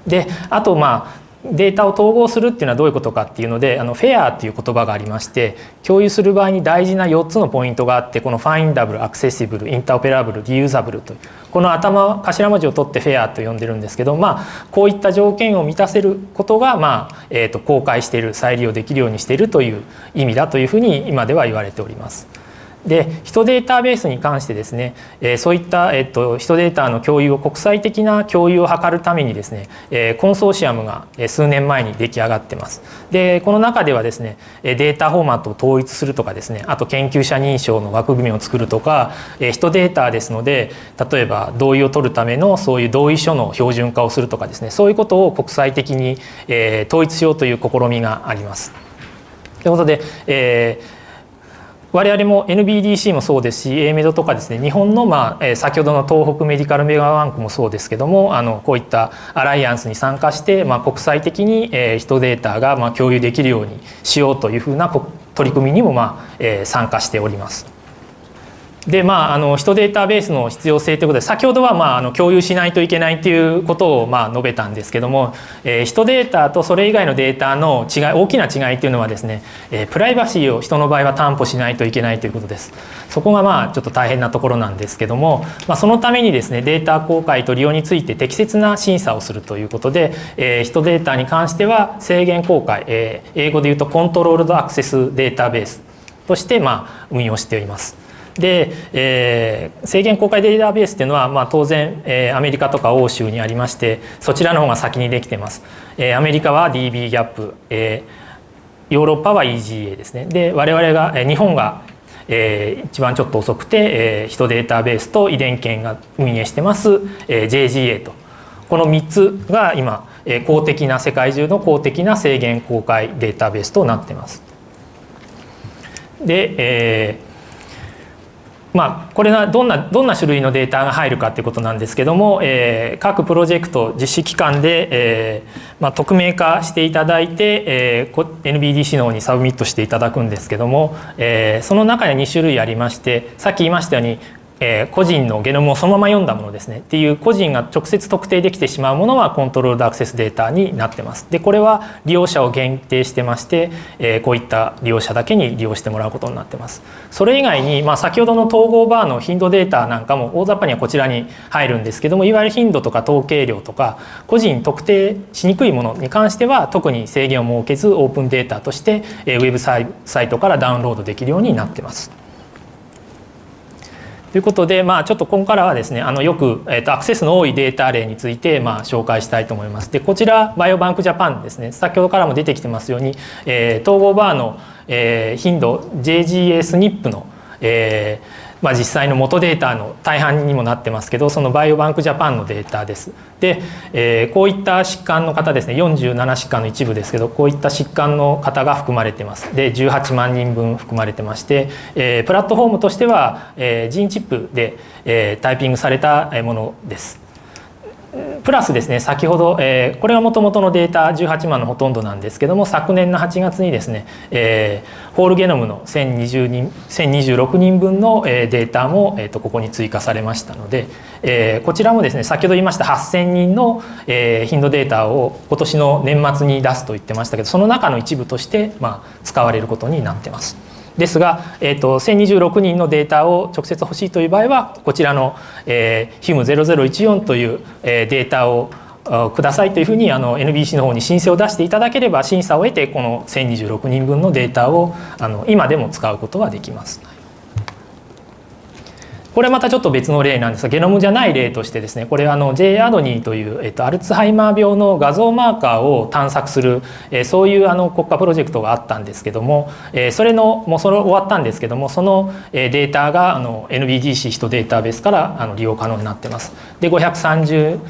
であとまあデータを統合するっていうのはどういうことかっていうのであのフェアっていう言葉がありまして共有する場合に大事な4つのポイントがあってこのファインダブルアクセシブルインターオペラブルリユーザブルというこの頭頭文字を取ってフェアと呼んでるんですけどまあこういった条件を満たせることがまあ、えー、と公開している再利用できるようにしているという意味だというふうに今では言われております。で人データベースに関してですね、えー、そういった、えっと、人データの共有を国際的な共有を図るためにですね、えー、コンソーシアムが数年前に出来上がってます。でこの中ではですねデータフォーマットを統一するとかですねあと研究者認証の枠組みを作るとか、えー、人データですので例えば同意を取るためのそういう同意書の標準化をするとかですねそういうことを国際的に、えー、統一しようという試みがあります。ということで、えー我々も NBDC もそうですし AMED とかですね日本の、まあ、先ほどの東北メディカルメガバンクもそうですけどもあのこういったアライアンスに参加して、まあ、国際的に、え、人データが、まあ、共有できるようにしようというふうな取り組みにも、まあえ、参加しております。でまあ、あの人データベースの必要性ということで先ほどは、まあ、あの共有しないといけないということを、まあ、述べたんですけども、えー、人データとそれ以外のデータの違い大きな違いというのはですね、えー、プライバシーを人の場合は担保しないといけないということですそこがまあちょっと大変なところなんですけども、まあ、そのためにですねデータ公開と利用について適切な審査をするということで、えー、人データに関しては制限公開、えー、英語で言うとコントロールドアクセスデータベースとしてまあ運用しております。で、えー、制限公開データベースっていうのは、まあ、当然、えー、アメリカとか欧州にありましてそちらの方が先にできてます。えー、アメリカは dbGaP、えー、ヨーロッパは EGA ですね。で我々が、えー、日本がえー、一番ちょっと遅くて、えー、ヒトデータベースと遺伝研が運営してます、えー、JGA とこの3つが今、えー、公的な世界中の公的な制限公開データベースとなってます。で、えーまあ、これがどんなどんな種類のデータが入るかっていうことなんですけども、えー、各プロジェクト実施機関で、えーまあ、匿名化していただいて、えー、NBDC の方にサブミットしていただくんですけども、えー、その中に2種類ありましてさっき言いましたようにえー、個人のゲノムをそのまま読んだものですねっていう個人が直接特定できてしまうものはコントロールアクセスデータになってます。でこれは利用者を限定してまして、えー、こういった利用者だけに利用してもらうことになってます。それ以外に、まあ、先ほどの統合バーの頻度データなんかも大雑把にはこちらに入るんですけどもいわゆる頻度とか統計量とか個人特定しにくいものに関しては特に制限を設けずオープンデータとして、えー、ウェブサイトからダウンロードできるようになってます。ということで、まあ、ちょっとここからはですねあのよく、えーと、アクセスの多いデータ例について、まあ、紹介したいと思います。でこちらバイオバンクジャパンですね先ほどからも出てきてますように、えー、 TogoVar の、えー、頻度 JGA-SNP の、えーまあ、実際の元データの大半にもなってますけどそのバイオバンクジャパンのデータです。で、えー、こういった疾患の方ですね47疾患の一部ですけどこういった疾患の方が含まれてます。で18万人分含まれてまして、えー、プラットフォームとしては、えー、ジーンチップで、えー、タイピングされたものです。プラスですね先ほど、えー、これがもともとのデータ18万のほとんどなんですけども昨年の8月にですね、えー、ホールゲノムの1020人1026人分のデータも、えー、とここに追加されましたので、えー、こちらもですね先ほど言いました8,000人の、えー、頻度データを今年の年末に出すと言ってましたけどその中の一部として、まあ、使われることになってます。ですが、えーと、1026人のデータを直接欲しいという場合はこちらの、えー、HIM0014 という、えー、データをくださいというふうにあの NBC の方に申請を出していただければ審査を得てこの1026人分のデータをあの今でも使うことはできます。これまたちょっと別の例なんですがゲノムじゃない例としてですねこれあの J アドニーという、えっと、アルツハイマー病の画像マーカーを探索する、えそういうあの国家プロジェクトがあったんですけども、えそれのもうそれ終わったんですけどもそのデータがあの NBDC ヒトデータベースからあの利用可能になってます。で530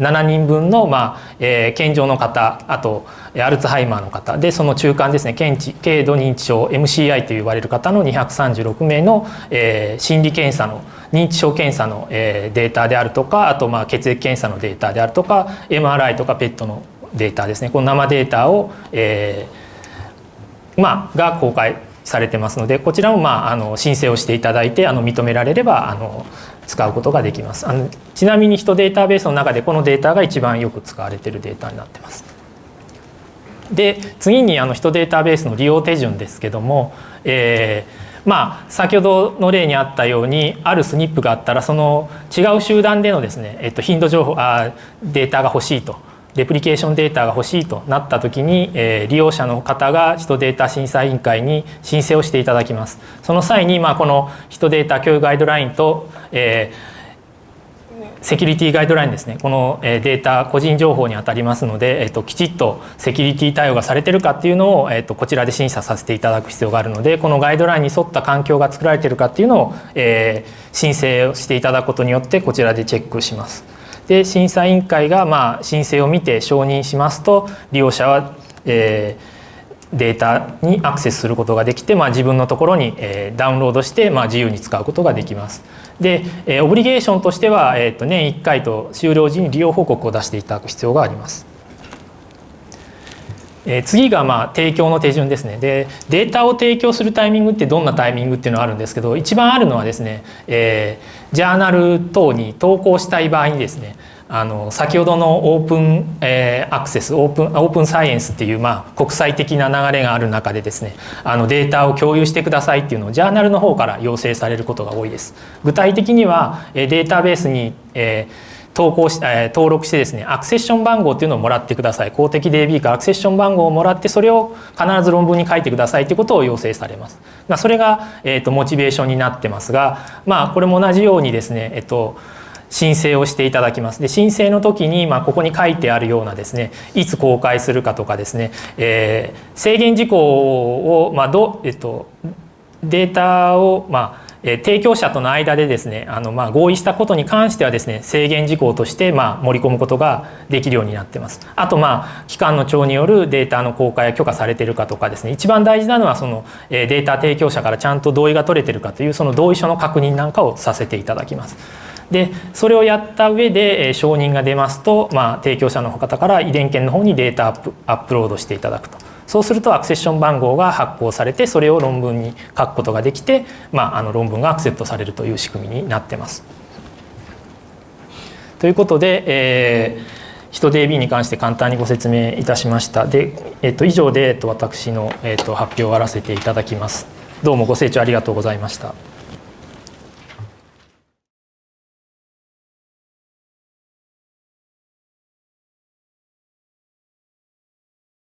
7人分の、まあえー、健常の方あとアルツハイマーの方。でその中間ですね検知軽度認知症 MCI と呼ばれる方の236名の、えー、心理検査の認知症検査の、えー、データであるとかあとまあ血液検査のデータであるとか MRI とか PET のデータですね。この生データを、えーまあ、が公開されてますのでこちらも、まあ、あの申請をしていただいてあの認められればあの使うことができます。あのちなみに人データベースの中でこのデータが一番よく使われてるデータになってます。で次にあの人データベースの利用手順ですけども、えー、まあ先ほどの例にあったようにあるスニップがあったらその違う集団でのですね、えっと、頻度情報あデータが欲しいとレプリケーションデータが欲しいとなった時に、え、利用者の方が人データ審査委員会に申請をしていただきますその際に、まあ、この人データ共有ガイドラインと、え、セキュリティガイドラインですねこのデータ個人情報にあたりますので、えーと、きちっとセキュリティ対応がされてるかっていうのを、えーと、こちらで審査させていただく必要があるのでこのガイドラインに沿った環境が作られてるかっていうのを、えー、申請をしていただくことによってこちらでチェックします。で審査委員会がまあ申請を見て承認しますと利用者は、えー、データにアクセスすることができて、まあ、自分のところに、えー、ダウンロードして、まあ、自由に使うことができます。で、えー、オブリゲーションとしては、えー、と年1回と終了時に利用報告を出していただく必要があります。え、次がまあ提供の手順ですねでデータを提供するタイミングってどんなタイミングっていうのがあるんですけど一番あるのはですね、えー、ジャーナル等に投稿したい場合にですねあの先ほどのオープン、えー、アクセスオープンオープンサイエンスっていう、まあ、国際的な流れがある中でですねあのデータを共有してくださいっていうのをジャーナルの方から要請されることが多いです。具体的にはえデータベースに、えー投稿し、えー、登録してですねアクセッション番号っていうのをもらってください公的 DB からアクセッション番号をもらってそれを必ず論文に書いてくださいということを要請されます。まあ、それが、えーと、モチベーションになってますがまあこれも同じようにですねえっ、ー、と申請をしていただきます。で申請の時に、まあ、ここに書いてあるようなですねいつ公開するかとかですね、えー、制限事項を、まあどえっと、データを、まあえ提供者との間でですねあのまあ合意したことに関してはですね制限事項としてまあ盛り込むことができるようになってます。あとまあ機関の長によるデータの公開や許可されているかとかですね一番大事なのはそのデータ提供者からちゃんと同意が取れてるかというその同意書の確認なんかをさせていただきます。でそれをやった上で承認が出ますと、まあ、提供者の方から遺伝研の方にデータアップアップロードしていただくと。そうするとアクセッション番号が発行されてそれを論文に書くことができて、まあ、あの論文がアクセプトされるという仕組みになってます。ということで、えー、人 DB に関して簡単にご説明いたしました。で、えっと、以上で、えっと、私の、えっと、発表を終わらせていただきます。どうもご清聴ありがとうございました。